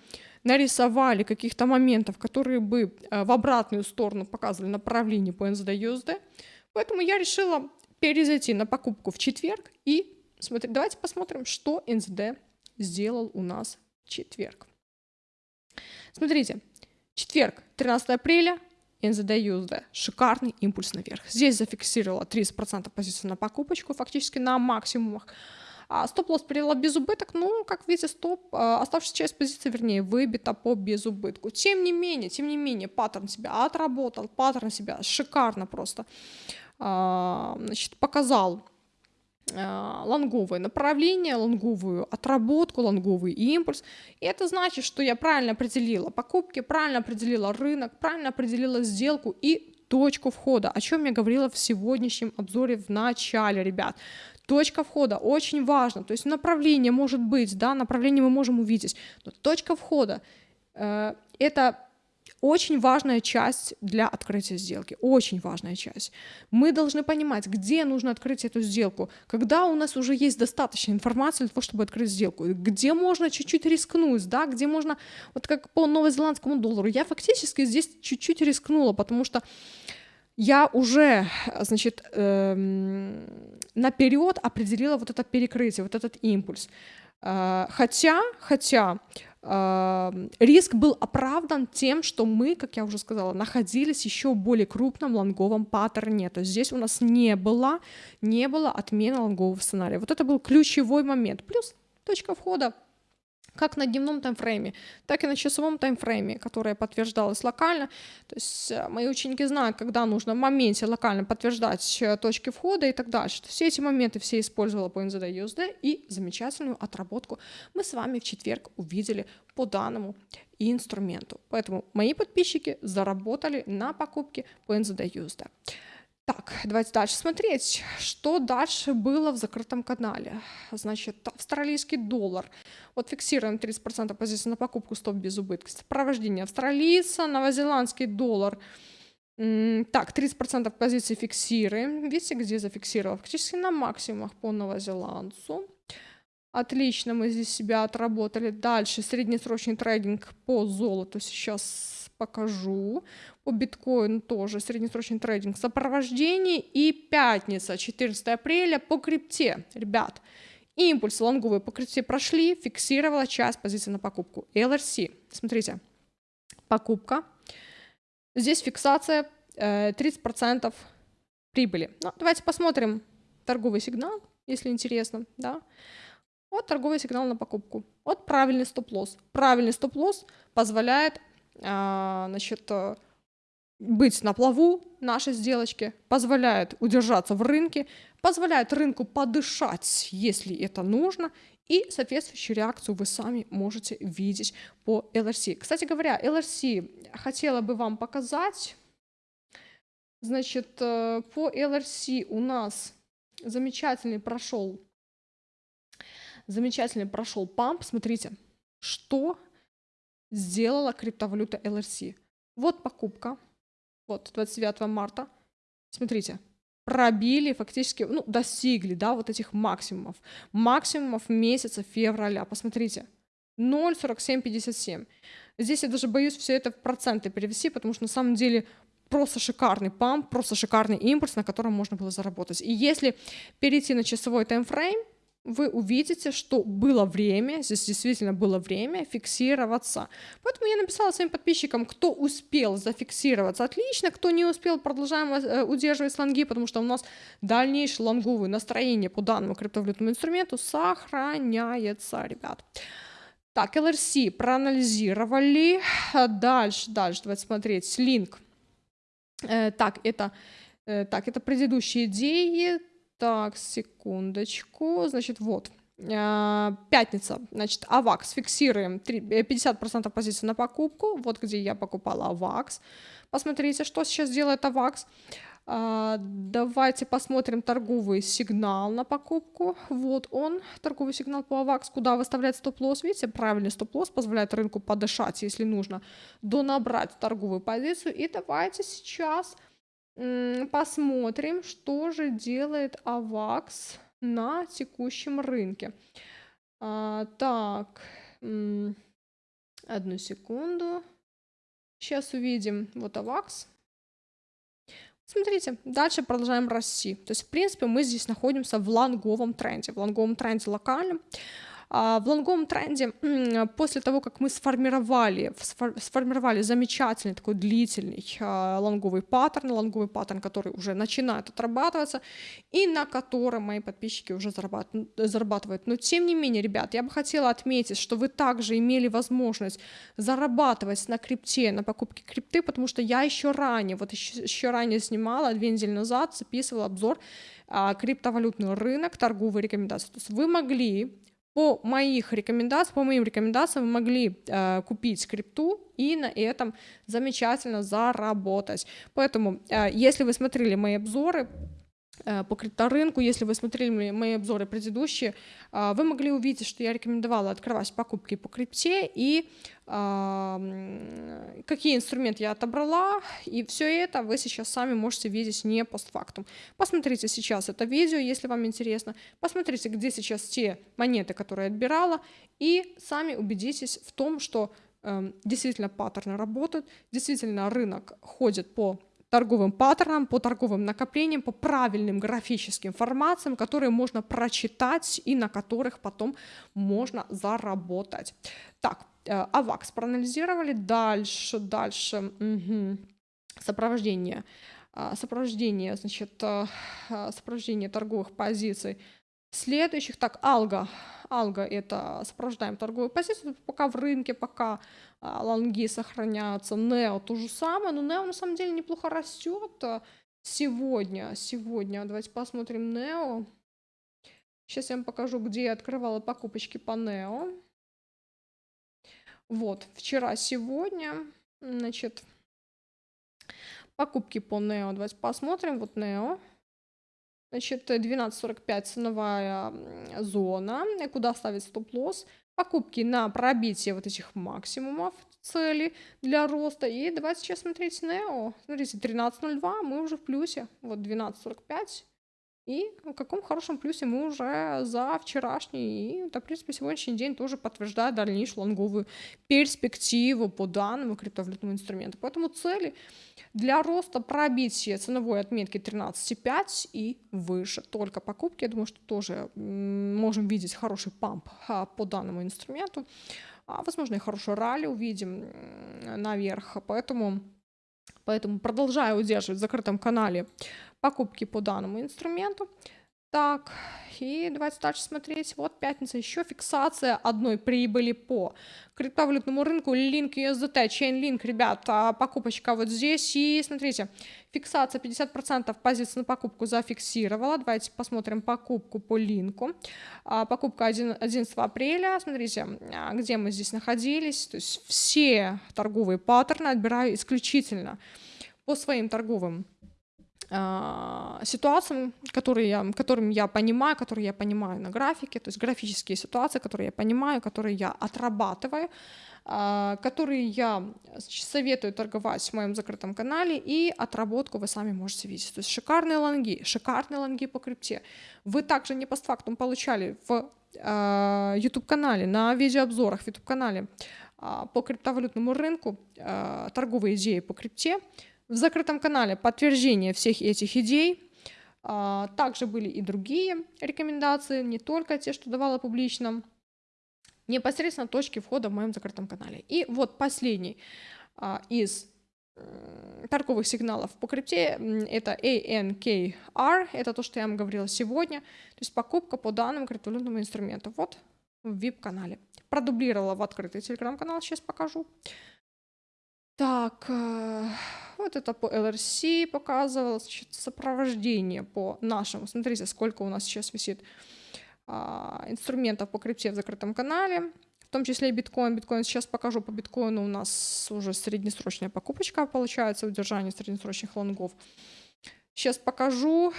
нарисовали каких-то моментов, которые бы э, в обратную сторону показывали направление по NZD Поэтому я решила перезайти на покупку в четверг и Смотри, давайте посмотрим, что НЗД сделал у нас в четверг. Смотрите, четверг, 13 апреля, НЗД USD. Шикарный импульс наверх. Здесь зафиксировала 30% позиции на покупочку, фактически на максимумах. А стоп-лосс перевела без убыток, ну, как видите, стоп, а, оставшаяся часть позиции, вернее, выбита по безубытку. Тем не менее, тем не менее, паттерн себя отработал, паттерн себя шикарно просто, а, значит, показал лонговое направление, лонговую отработку, лонговый импульс. И это значит, что я правильно определила покупки, правильно определила рынок, правильно определила сделку и точку входа, о чем я говорила в сегодняшнем обзоре в начале, ребят. Точка входа очень важно, то есть направление может быть, да, направление мы можем увидеть, но точка входа э, это очень важная часть для открытия сделки, очень важная часть. Мы должны понимать, где нужно открыть эту сделку, когда у нас уже есть достаточно информации для того, чтобы открыть сделку, где можно чуть-чуть рискнуть, да, где можно, вот как по новозеландскому доллару, я фактически здесь чуть-чуть рискнула, потому что я уже, значит, эм, наперед определила вот это перекрытие, вот этот импульс. Э, хотя, хотя риск был оправдан тем, что мы, как я уже сказала, находились еще в более крупном лонговом паттерне. То есть здесь у нас не было, не было отмены лонгового сценария. Вот это был ключевой момент. Плюс точка входа как на дневном таймфрейме, так и на часовом таймфрейме, которое подтверждалось локально. То есть э, мои ученики знают, когда нужно в моменте локально подтверждать э, точки входа и так дальше. Все эти моменты все использовала по NZD USD и замечательную отработку мы с вами в четверг увидели по данному инструменту. Поэтому мои подписчики заработали на покупке по NZD USD. Так, давайте дальше смотреть, что дальше было в закрытом канале. Значит, австралийский доллар. Вот фиксируем 30% позиции на покупку, стоп без убытка. Сопровождение австралийца, новозеландский доллар. Так, 30% позиции фиксируем. Видите, где зафиксировал? Фактически на максимумах по новозеландцу. Отлично, мы здесь себя отработали. Дальше среднесрочный трейдинг по золоту сейчас покажу. По биткоину тоже среднесрочный трейдинг сопровождение. И пятница, 14 апреля по крипте. Ребят, импульс лонговые по крипте прошли, фиксировала часть позиции на покупку. LRC, смотрите, покупка. Здесь фиксация э, 30% прибыли. Ну, давайте посмотрим торговый сигнал, если интересно, да. Вот торговый сигнал на покупку. Вот правильный стоп-лосс. Правильный стоп-лосс позволяет а, значит, э, быть на плаву нашей сделочки, позволяет удержаться в рынке, позволяет рынку подышать, если это нужно, и соответствующую реакцию вы сами можете видеть по LRC. Кстати говоря, LRC хотела бы вам показать. Значит, э, по LRC у нас замечательный прошел замечательный прошел памп. Смотрите, что сделала криптовалюта LRC. Вот покупка, вот 29 марта. Смотрите, пробили фактически, ну, достигли, да, вот этих максимумов. Максимумов месяца февраля. Посмотрите, 0,4757. Здесь я даже боюсь все это в проценты перевести, потому что на самом деле просто шикарный памп, просто шикарный импульс, на котором можно было заработать. И если перейти на часовой таймфрейм, вы увидите, что было время, здесь действительно было время фиксироваться. Поэтому я написала своим подписчикам, кто успел зафиксироваться, отлично, кто не успел, продолжаем э, удерживать слонги, потому что у нас дальнейшее лонговое настроение по данному криптовалютному инструменту сохраняется, ребят. Так, LRC проанализировали. Дальше, дальше, давайте смотреть. Линк. Э, так, это, э, так, это предыдущие идеи. Так, секундочку. Значит, вот. А, пятница, значит, АВАКС, фиксируем 50% позиции на покупку, вот где я покупала АВАКС. Посмотрите, что сейчас делает АВАКС. А, давайте посмотрим торговый сигнал на покупку. Вот он, торговый сигнал по АВАКС, куда выставлять стоп-лосс. Видите, правильный стоп-лосс позволяет рынку подышать, если нужно, донабрать торговую позицию. И давайте сейчас посмотрим, что же делает Авакс на текущем рынке. А, так, одну секунду. Сейчас увидим. Вот Авакс. Смотрите, дальше продолжаем расти. То есть, в принципе, мы здесь находимся в лонговом тренде. В лонговом тренде локальном. А, в лонговом тренде, после того, как мы сформировали, сформировали замечательный такой длительный а, лонговый паттерн, лонговый паттерн, который уже начинает отрабатываться, и на котором мои подписчики уже зарабатывают. Но тем не менее, ребят, я бы хотела отметить, что вы также имели возможность зарабатывать на крипте, на покупке крипты, потому что я еще ранее, вот еще, еще ранее снимала, две недели назад записывала обзор а, криптовалютный рынок, торговые рекомендации. То есть вы могли по моих рекомендациям, по моим рекомендациям вы могли э, купить крипту и на этом замечательно заработать. Поэтому, э, если вы смотрели мои обзоры, по крипторынку. Если вы смотрели мои обзоры предыдущие, а, вы могли увидеть, что я рекомендовала открывать покупки по крипте и какие инструменты я отобрала, и все это вы сейчас сами можете видеть не постфактум. Посмотрите сейчас это видео, если вам интересно, посмотрите, где сейчас те монеты, которые я отбирала, и сами убедитесь в том, что эм, действительно паттерны работают, действительно рынок ходит по торговым паттернам, по торговым накоплениям, по правильным графическим формациям, которые можно прочитать и на которых потом можно заработать. Так, э, АВАКС проанализировали. Дальше, дальше. Угу. Сопровождение. А, сопровождение, значит, э, сопровождение торговых позиций следующих. Так, алга. Алга — это сопровождаем торговую позицию, пока в рынке, пока а, лонги сохраняются. Нео то же самое, но Нео на самом деле неплохо растет а, сегодня. Сегодня, давайте посмотрим Нео. Сейчас я вам покажу, где я открывала покупочки по Нео. Вот, вчера, сегодня, значит, Покупки по NEO. Давайте посмотрим. Вот NEO. Значит, 12.45 ценовая зона, куда ставить стоп-лосс. Покупки на пробитие вот этих максимумов цели для роста. И давайте сейчас смотреть NEO. Смотрите, 13.02, мы уже в плюсе. Вот 12.45 и в каком хорошем плюсе мы уже за вчерашний и, да, в принципе, сегодняшний день тоже подтверждает дальнейшую лонговую перспективу по данному криптовалютному инструменту. Поэтому цели для роста пробития ценовой отметки 13,5 и выше. Только покупки, я думаю, что тоже можем видеть хороший памп а, по данному инструменту. А, возможно, и хороший ралли увидим наверх. Поэтому, поэтому продолжаю удерживать в закрытом канале покупки по данному инструменту. Так, и давайте дальше смотреть. Вот пятница, еще фиксация одной прибыли по криптовалютному рынку. Link USDT, Chainlink, ребят, покупочка вот здесь. И смотрите, фиксация 50% позиций на покупку зафиксировала. Давайте посмотрим покупку по линку. А, покупка 11 апреля. Смотрите, а, где мы здесь находились. То есть все торговые паттерны отбираю исключительно по своим торговым ситуациям, которые я, которым я понимаю, которые я понимаю на графике, то есть графические ситуации, которые я понимаю, которые я отрабатываю, а, которые я советую торговать в моем закрытом канале, и отработку вы сами можете видеть. То есть шикарные лонги, шикарные лонги по крипте. Вы также не постфактум получали в а, YouTube-канале, на видеообзорах в YouTube-канале по криптовалютному рынку торговые идеи по крипте, в закрытом канале подтверждение всех этих идей. А, также были и другие рекомендации, не только те, что давала публично. Непосредственно точки входа в моем закрытом канале. И вот последний а, из торговых сигналов по крипте это ANKR, это то, что я вам говорила сегодня, то есть покупка по данным криптовалютному инструменту. Вот в VIP-канале. Продублировала в открытый телеграм-канал, сейчас покажу. Так, э, вот это по LRC показывал, значит, сопровождение по нашему. Смотрите, сколько у нас сейчас висит а, инструментов по крипте в закрытом канале, в том числе и биткоин. Биткоин сейчас покажу по биткоину, у нас уже среднесрочная покупочка получается, удержание среднесрочных лонгов. Сейчас покажу.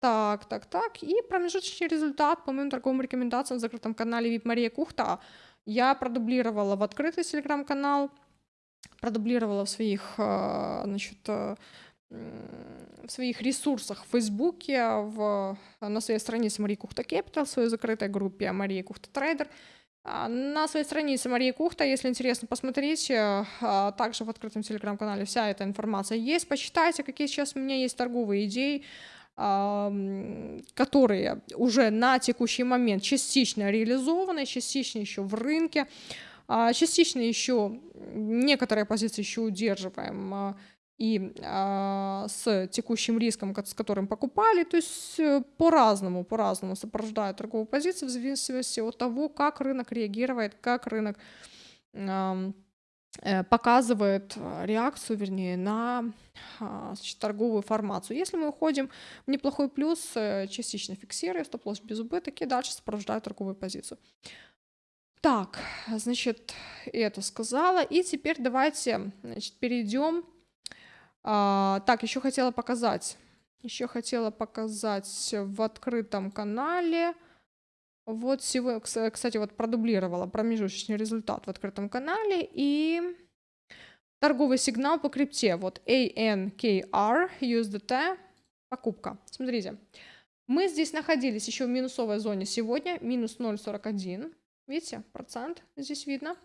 Так, так, так. И промежуточный результат по моим торговым рекомендациям в закрытом канале VIP Мария Кухта. Я продублировала в открытый телеграм-канал продублировала в своих, а, значит, а, в своих ресурсах в Фейсбуке, в, на своей странице Мария Кухта Capital, в своей закрытой группе Мария Кухта Трейдер. А, на своей странице Мария Кухта, если интересно посмотреть, также в открытом телеграм-канале вся эта информация есть. Почитайте, какие сейчас у меня есть торговые идеи, которые уже на текущий момент частично реализованы, частично еще в рынке. А, частично еще некоторые позиции еще удерживаем а, и а, с текущим риском, с которым покупали, то есть э, по-разному, по-разному сопровождают торговую позицию в зависимости от того, как рынок реагирует, как рынок э, показывает реакцию, вернее, на значит, торговую формацию. Если мы уходим в неплохой плюс, э, частично фиксируя стоп-лосс без убыток и дальше сопровождают торговую позицию. Так, значит, это сказала. И теперь давайте значит, перейдем. А, так, еще хотела показать. Еще хотела показать в открытом канале. Вот сегодня, кстати, вот продублировала промежуточный результат в открытом канале. И торговый сигнал по крипте. Вот ANKR, USDT, покупка. Смотрите, мы здесь находились еще в минусовой зоне сегодня, минус 0,41. Видите, процент здесь видно.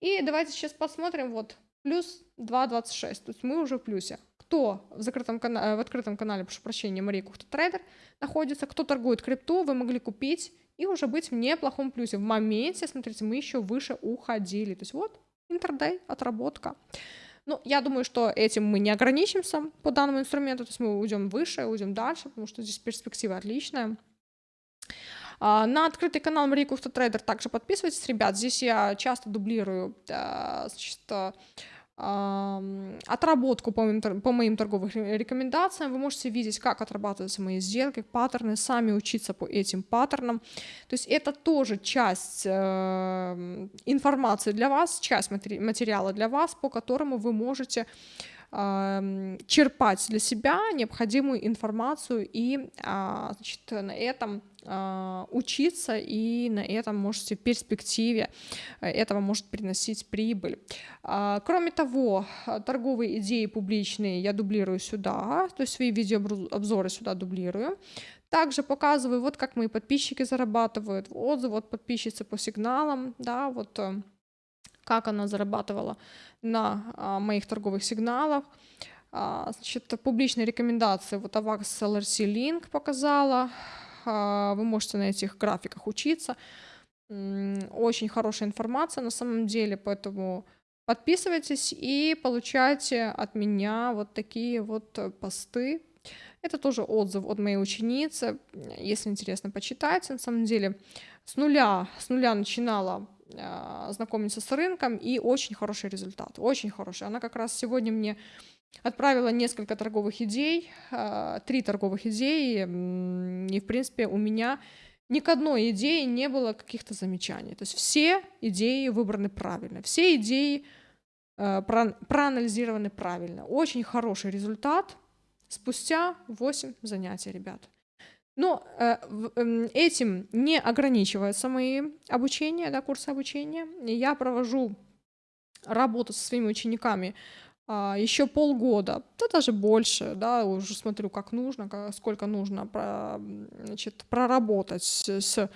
И давайте сейчас посмотрим, вот, плюс 2,26, то есть мы уже в плюсе. Кто в, закрытом канале, в открытом канале, прошу прощения, Мария Кухта Трейдер находится, кто торгует крипту, вы могли купить и уже быть в неплохом плюсе. В моменте, смотрите, мы еще выше уходили. То есть вот, интердей, отработка. Ну, я думаю, что этим мы не ограничимся по данному инструменту, то есть мы уйдем выше, уйдем дальше, потому что здесь перспектива отличная. А, на открытый канал Марии Кухта Трейдер также подписывайтесь, ребят. Здесь я часто дублирую значит, отработку по моим, по моим торговым рекомендациям. Вы можете видеть, как отрабатываются мои сделки, паттерны, сами учиться по этим паттернам. То есть это тоже часть э, информации для вас, часть матери материала для вас, по которому вы можете черпать для себя необходимую информацию и а, значит, на этом а, учиться и на этом можете в перспективе э, этого может приносить прибыль. А, кроме того, торговые идеи публичные я дублирую сюда, то есть свои видеообзоры сюда дублирую. Также показываю, вот как мои подписчики зарабатывают, отзывы от подписчицы по сигналам, да, вот э, как она зарабатывала на а, моих торговых сигналах. А, значит, публичные рекомендации, вот Avax LRC Link показала, а, вы можете на этих графиках учиться. Очень хорошая информация на самом деле, поэтому подписывайтесь и получайте от меня вот такие вот посты. Это тоже отзыв от моей ученицы, если интересно, почитайте. На самом деле с нуля, с нуля начинала знакомиться с рынком, и очень хороший результат, очень хороший. Она как раз сегодня мне Отправила несколько торговых идей, а, три торговых идеи, и, в принципе, у меня ни к одной идее не было каких-то замечаний. То есть все идеи выбраны правильно, все идеи а, проанализированы правильно. Очень хороший результат спустя 8 занятий, ребят. Но э, эм, этим не ограничиваются мои обучения, да, курсы обучения. Я провожу работу со своими учениками а, еще полгода, да даже больше, да, уже смотрю, как нужно, сколько нужно значит, проработать с, с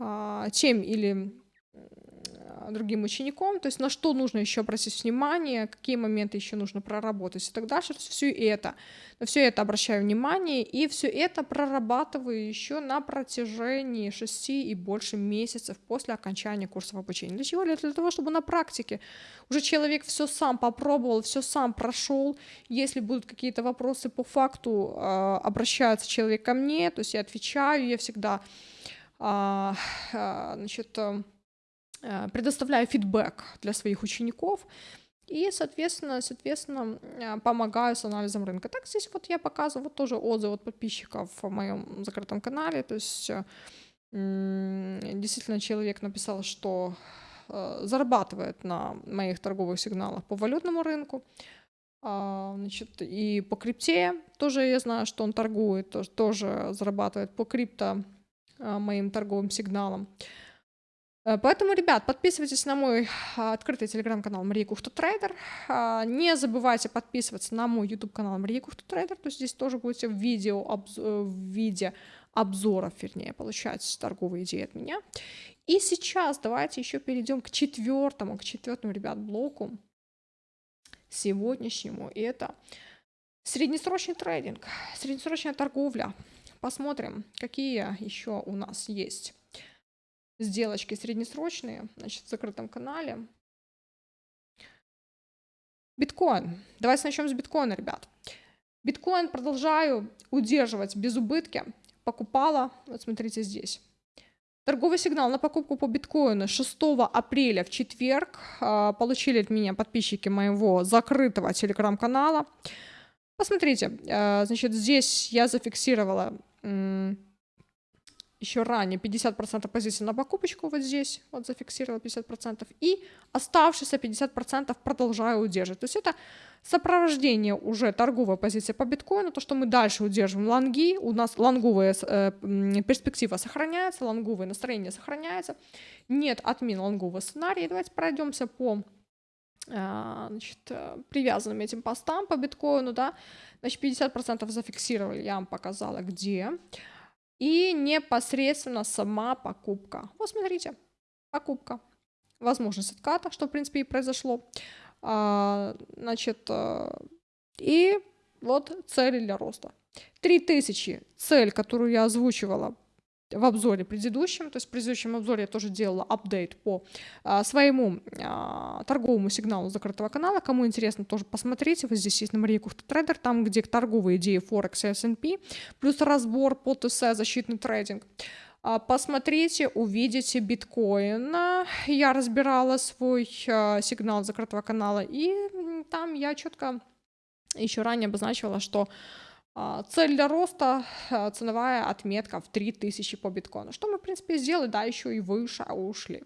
а, тем или другим учеником, то есть на что нужно еще обратить внимание, какие моменты еще нужно проработать и так дальше. То есть все это, на все это обращаю внимание и все это прорабатываю еще на протяжении 6 и больше месяцев после окончания курсов обучения. Для чего? Для того, чтобы на практике уже человек все сам попробовал, все сам прошел. Если будут какие-то вопросы по факту, а, обращается человек ко мне, то есть я отвечаю, я всегда а, а, значит, Э, предоставляю фидбэк для своих учеников и, соответственно, соответственно, э, помогаю с анализом рынка. Так здесь вот я показываю вот тоже отзывы от подписчиков в моем закрытом канале, то есть э, действительно человек написал, что зарабатывает на моих торговых сигналах по валютному рынку, а, значит, и по крипте тоже я знаю, что он торгует, тоже зарабатывает по крипто моим торговым сигналам. Э, поэтому, ребят, подписывайтесь на мой а, открытый телеграм-канал Мария Кухта Трейдер. А, не забывайте подписываться на мой YouTube канал Мария Кухта Трейдер. То есть здесь тоже будете в видео, э, в виде обзоров, вернее, получать торговые идеи от меня. И сейчас давайте еще перейдем к четвертому, к четвертому, ребят, блоку сегодняшнему. И это среднесрочный трейдинг, среднесрочная торговля. Посмотрим, какие еще у нас есть сделочки среднесрочные, значит, в закрытом канале. Биткоин. Давайте начнем с биткоина, ребят. Биткоин продолжаю удерживать без убытки. Покупала, вот смотрите здесь. Торговый сигнал на покупку по биткоину 6 апреля в четверг а, получили от меня подписчики моего закрытого телеграм-канала. Посмотрите, а, значит, здесь я зафиксировала еще ранее 50% позиций на покупочку вот здесь, вот зафиксировала 50%, и оставшиеся 50% продолжаю удерживать. То есть это сопровождение уже торговой позиции по биткоину, то, что мы дальше удерживаем лонги, у нас лонговая э, перспектива сохраняется, лонговое настроение сохраняется, нет отмен лонгового сценария. Давайте пройдемся по э, значит, э, привязанным этим постам по биткоину, да, значит, 50% зафиксировали, я вам показала, где, и непосредственно сама покупка. Вот смотрите, покупка. Возможность отката, что в принципе и произошло. А, значит, э, и вот цели для роста. 3000 цель, которую я озвучивала в обзоре предыдущем, то есть в предыдущем обзоре я тоже делала апдейт по а, своему а, торговому сигналу закрытого канала. Кому интересно, тоже посмотрите. Вот здесь есть на Мария Кухта Трейдер, там, где торговые идеи Форекс и S&P, плюс разбор по ТС, защитный трейдинг. А, посмотрите, увидите биткоин. Я разбирала свой а, сигнал закрытого канала, и там я четко еще ранее обозначила, что цель для роста, а, ценовая отметка в 3000 по биткоину. Что мы, в принципе, сделали, да, еще и выше ушли.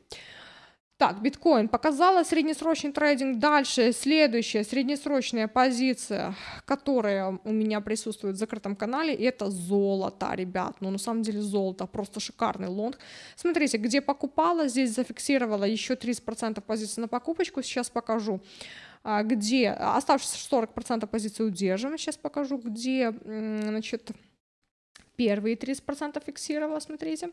Так, биткоин показала среднесрочный трейдинг. Дальше следующая среднесрочная позиция, которая у меня присутствует в закрытом канале, это золото, ребят. Ну, на самом деле золото просто шикарный лонг. Смотрите, где покупала, здесь зафиксировала еще 30% позиции на покупочку. Сейчас покажу а, где оставшиеся 40% позиции удерживаем. Сейчас покажу, где, значит, первые 30% фиксировала, смотрите.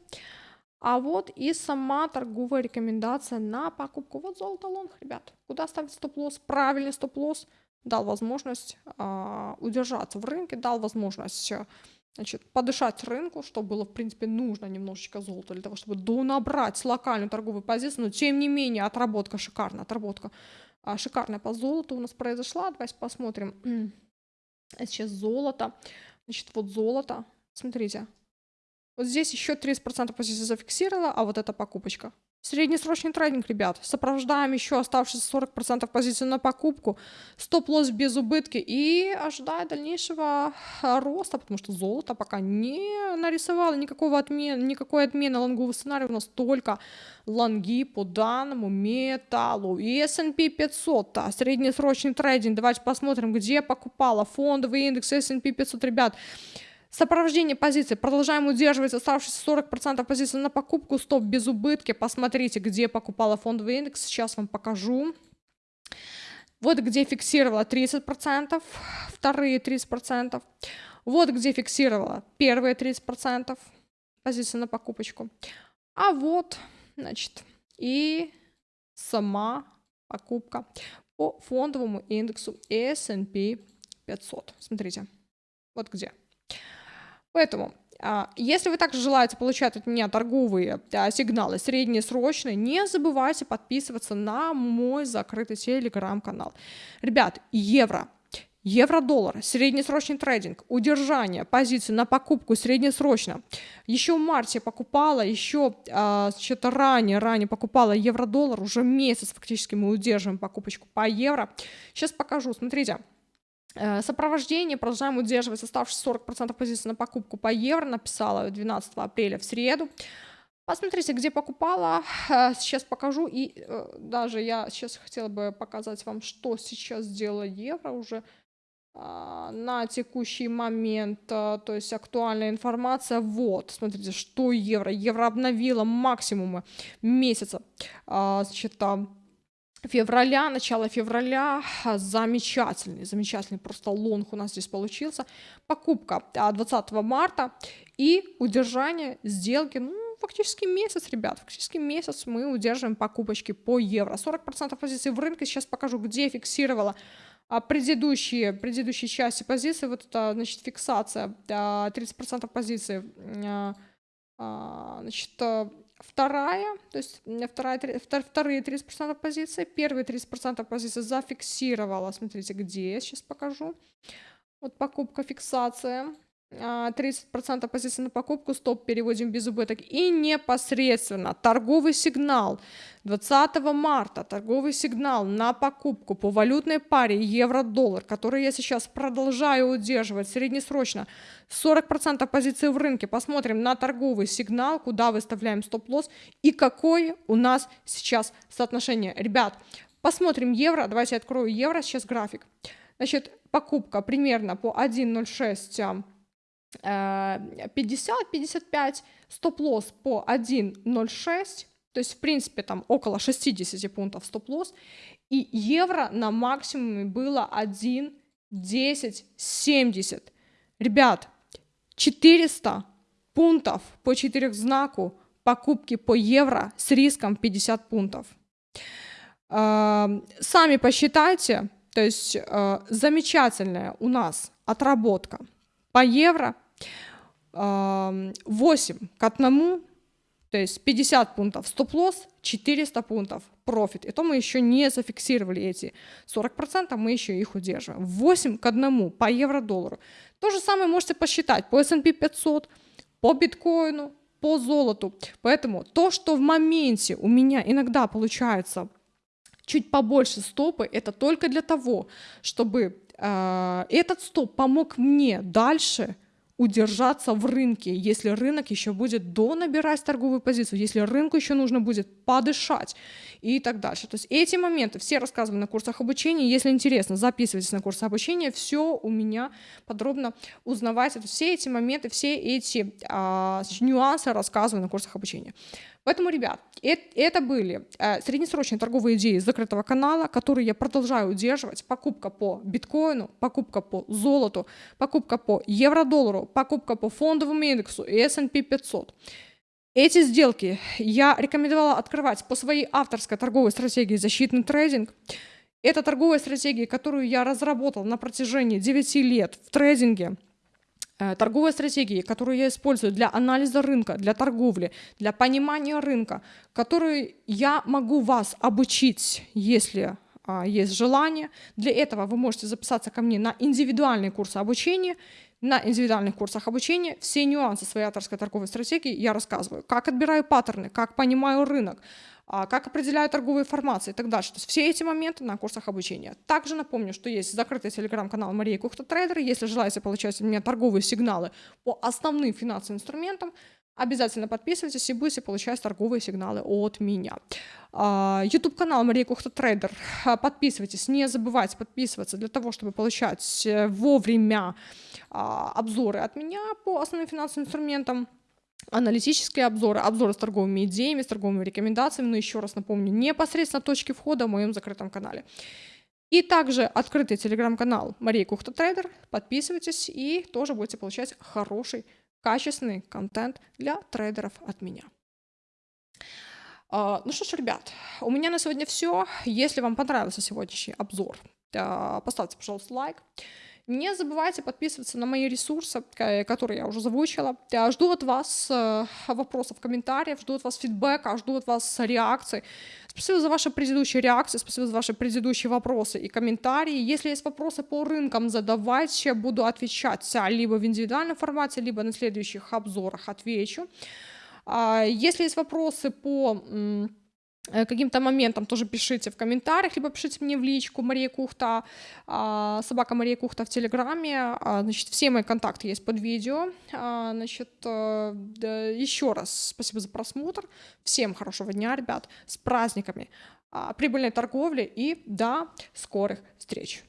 А вот и сама торговая рекомендация на покупку. Вот золото лонг, ребят. Куда ставить стоп-лосс? Правильный стоп-лосс дал возможность э, удержаться в рынке, дал возможность значит, подышать рынку, что было, в принципе, нужно немножечко золота для того, чтобы донабрать локальную торговую позицию, но тем не менее отработка шикарная, отработка а, шикарная по золоту у нас произошла. Давайте посмотрим. Сейчас золото. Значит, вот золото. Смотрите, вот здесь еще 30% позиции зафиксировала, а вот эта покупочка. Среднесрочный трейдинг, ребят. Сопровождаем еще оставшиеся 40% позиции на покупку. Стоп-лосс без убытки. И ожидая дальнейшего роста, потому что золото пока не нарисовало никакого отмен, никакой отмены лонгового сценария. У нас только лонги по данному металлу. И S&P 500, а, среднесрочный трейдинг. Давайте посмотрим, где покупала фондовый индекс S&P 500, ребят. Сопровождение позиции. Продолжаем удерживать оставшиеся 40% позиций на покупку. Стоп без убытки. Посмотрите, где покупала фондовый индекс. Сейчас вам покажу. Вот где фиксировала 30%, вторые 30%. Вот где фиксировала первые 30% позиции на покупочку. А вот, значит, и сама покупка по фондовому индексу S&P 500. Смотрите, вот где. Поэтому а, если вы также желаете получать от меня торговые а, сигналы среднесрочные, не забывайте подписываться на мой закрытый телеграм-канал. Ребят, евро, Евро-доллар, среднесрочный трейдинг, удержание позиции на покупку среднесрочно. Еще в марте покупала, еще а, что-то ранее, ранее покупала евро-доллар, уже месяц фактически мы удерживаем покупочку по евро. Сейчас покажу, смотрите. Э, сопровождение продолжаем удерживать оставшиеся 40% позиций на покупку по евро, написала 12 апреля в среду. Посмотрите, где покупала, э, сейчас покажу, и э, даже я сейчас хотела бы показать вам, что сейчас сделала евро уже а, на текущий момент, то есть актуальная информация, вот, смотрите, что евро, евро обновила максимумы месяца, а, значит, февраля, начало февраля, замечательный, замечательный просто лонг у нас здесь получился. Покупка 20 а, марта и удержание сделки, ну, фактически месяц, ребят, фактически месяц мы удерживаем покупочки по евро. 40% позиций в рынке, сейчас покажу, где фиксировала а, предыдущие, предыдущие части позиции, вот это, значит, фиксация, 30% позиций, а, значит, Вторая, то есть вторая, вторые 30% позиции, первые 30% позиции зафиксировала, смотрите, где, сейчас покажу. Вот покупка, фиксация, 30% а, позиций на покупку, стоп, переводим без убыток. И непосредственно торговый сигнал 20 марта, торговый сигнал на покупку по валютной паре евро-доллар, который я сейчас продолжаю удерживать среднесрочно, 40% позиций в рынке. Посмотрим на торговый сигнал, куда выставляем стоп-лосс и какое у нас сейчас соотношение. Ребят, посмотрим евро, давайте открою евро, сейчас график. Значит, покупка примерно по 1.06 50-55, стоп-лосс по 1.06, то есть, в принципе, там около 60 пунктов стоп-лосс, и евро на максимуме было 1.1070. Ребят, 400 пунктов по четырехзнаку покупки по евро с риском 50 пунктов. Сами посчитайте, то есть э, замечательная у нас отработка – по евро 8 к 1, то есть 50 пунктов стоп-лосс, 400 пунктов профит. И то мы еще не зафиксировали эти 40%, мы еще их удерживаем. 8 к 1 по евро-доллару. То же самое можете посчитать по S&P 500, по биткоину, по золоту. Поэтому то, что в моменте у меня иногда получается чуть побольше стопы, это только для того, чтобы этот стоп помог мне дальше удержаться в рынке, если рынок еще будет донабирать торговую позицию, если рынку еще нужно будет подышать и так дальше. То есть эти моменты все рассказываю на курсах обучения. Если интересно, записывайтесь на курсы обучения, все у меня подробно узнавайте. Все эти моменты, все эти а, нюансы рассказываю на курсах обучения. Поэтому, ребят, это были э, среднесрочные торговые идеи закрытого канала, которые я продолжаю удерживать. Покупка по биткоину, покупка по золоту, покупка по евро-доллару, покупка по фондовому индексу и S&P 500. Эти сделки я рекомендовала открывать по своей авторской торговой стратегии «Защитный трейдинг». Это торговая стратегия, которую я разработал на протяжении 9 лет в трейдинге – Э, торговые стратегии, которые я использую для анализа рынка, для торговли, для понимания рынка, которые я могу вас обучить, если а, есть желание. Для этого вы можете записаться ко мне на индивидуальные курсы обучения. На индивидуальных курсах обучения все нюансы своей авторской торговой стратегии я рассказываю. Как отбираю паттерны, как понимаю рынок, а, как определяю торговые формации и так дальше. То есть все эти моменты на курсах обучения. Также напомню, что есть закрытый телеграм-канал Мария Кухта Трейдер. Если желаете получать от меня торговые сигналы по основным финансовым инструментам, обязательно подписывайтесь и будете получать торговые сигналы от меня. А, YouTube канал Мария Кухта Трейдер. А, подписывайтесь, не забывайте подписываться для того, чтобы получать э, вовремя обзоры от меня по основным финансовым инструментам аналитические обзоры, обзоры с торговыми идеями, с торговыми рекомендациями, но еще раз напомню, непосредственно точки входа в моем закрытом канале. И также открытый телеграм-канал Мария Кухта Трейдер. Подписывайтесь и тоже будете получать хороший, качественный контент для трейдеров от меня. А, ну что ж, ребят, у меня на сегодня все. Если вам понравился сегодняшний обзор, поставьте, пожалуйста, лайк. Не забывайте подписываться на мои ресурсы, которые я уже озвучила. Я жду от вас э, вопросов, комментариев, жду от вас фидбэка, жду от вас реакций. Спасибо за ваши предыдущие реакции, спасибо за ваши предыдущие вопросы и комментарии. Если есть вопросы по рынкам, задавайте, буду отвечать либо в индивидуальном формате, либо на следующих обзорах отвечу. А, если есть вопросы по Э, каким-то моментом тоже пишите в комментариях, либо пишите мне в личку Мария Кухта, а, собака Мария Кухта в Телеграме. А, значит, все мои контакты есть под видео. А, значит, э, еще раз спасибо за просмотр. Всем хорошего дня, ребят, с праздниками, прибыльной торговли и до скорых встреч.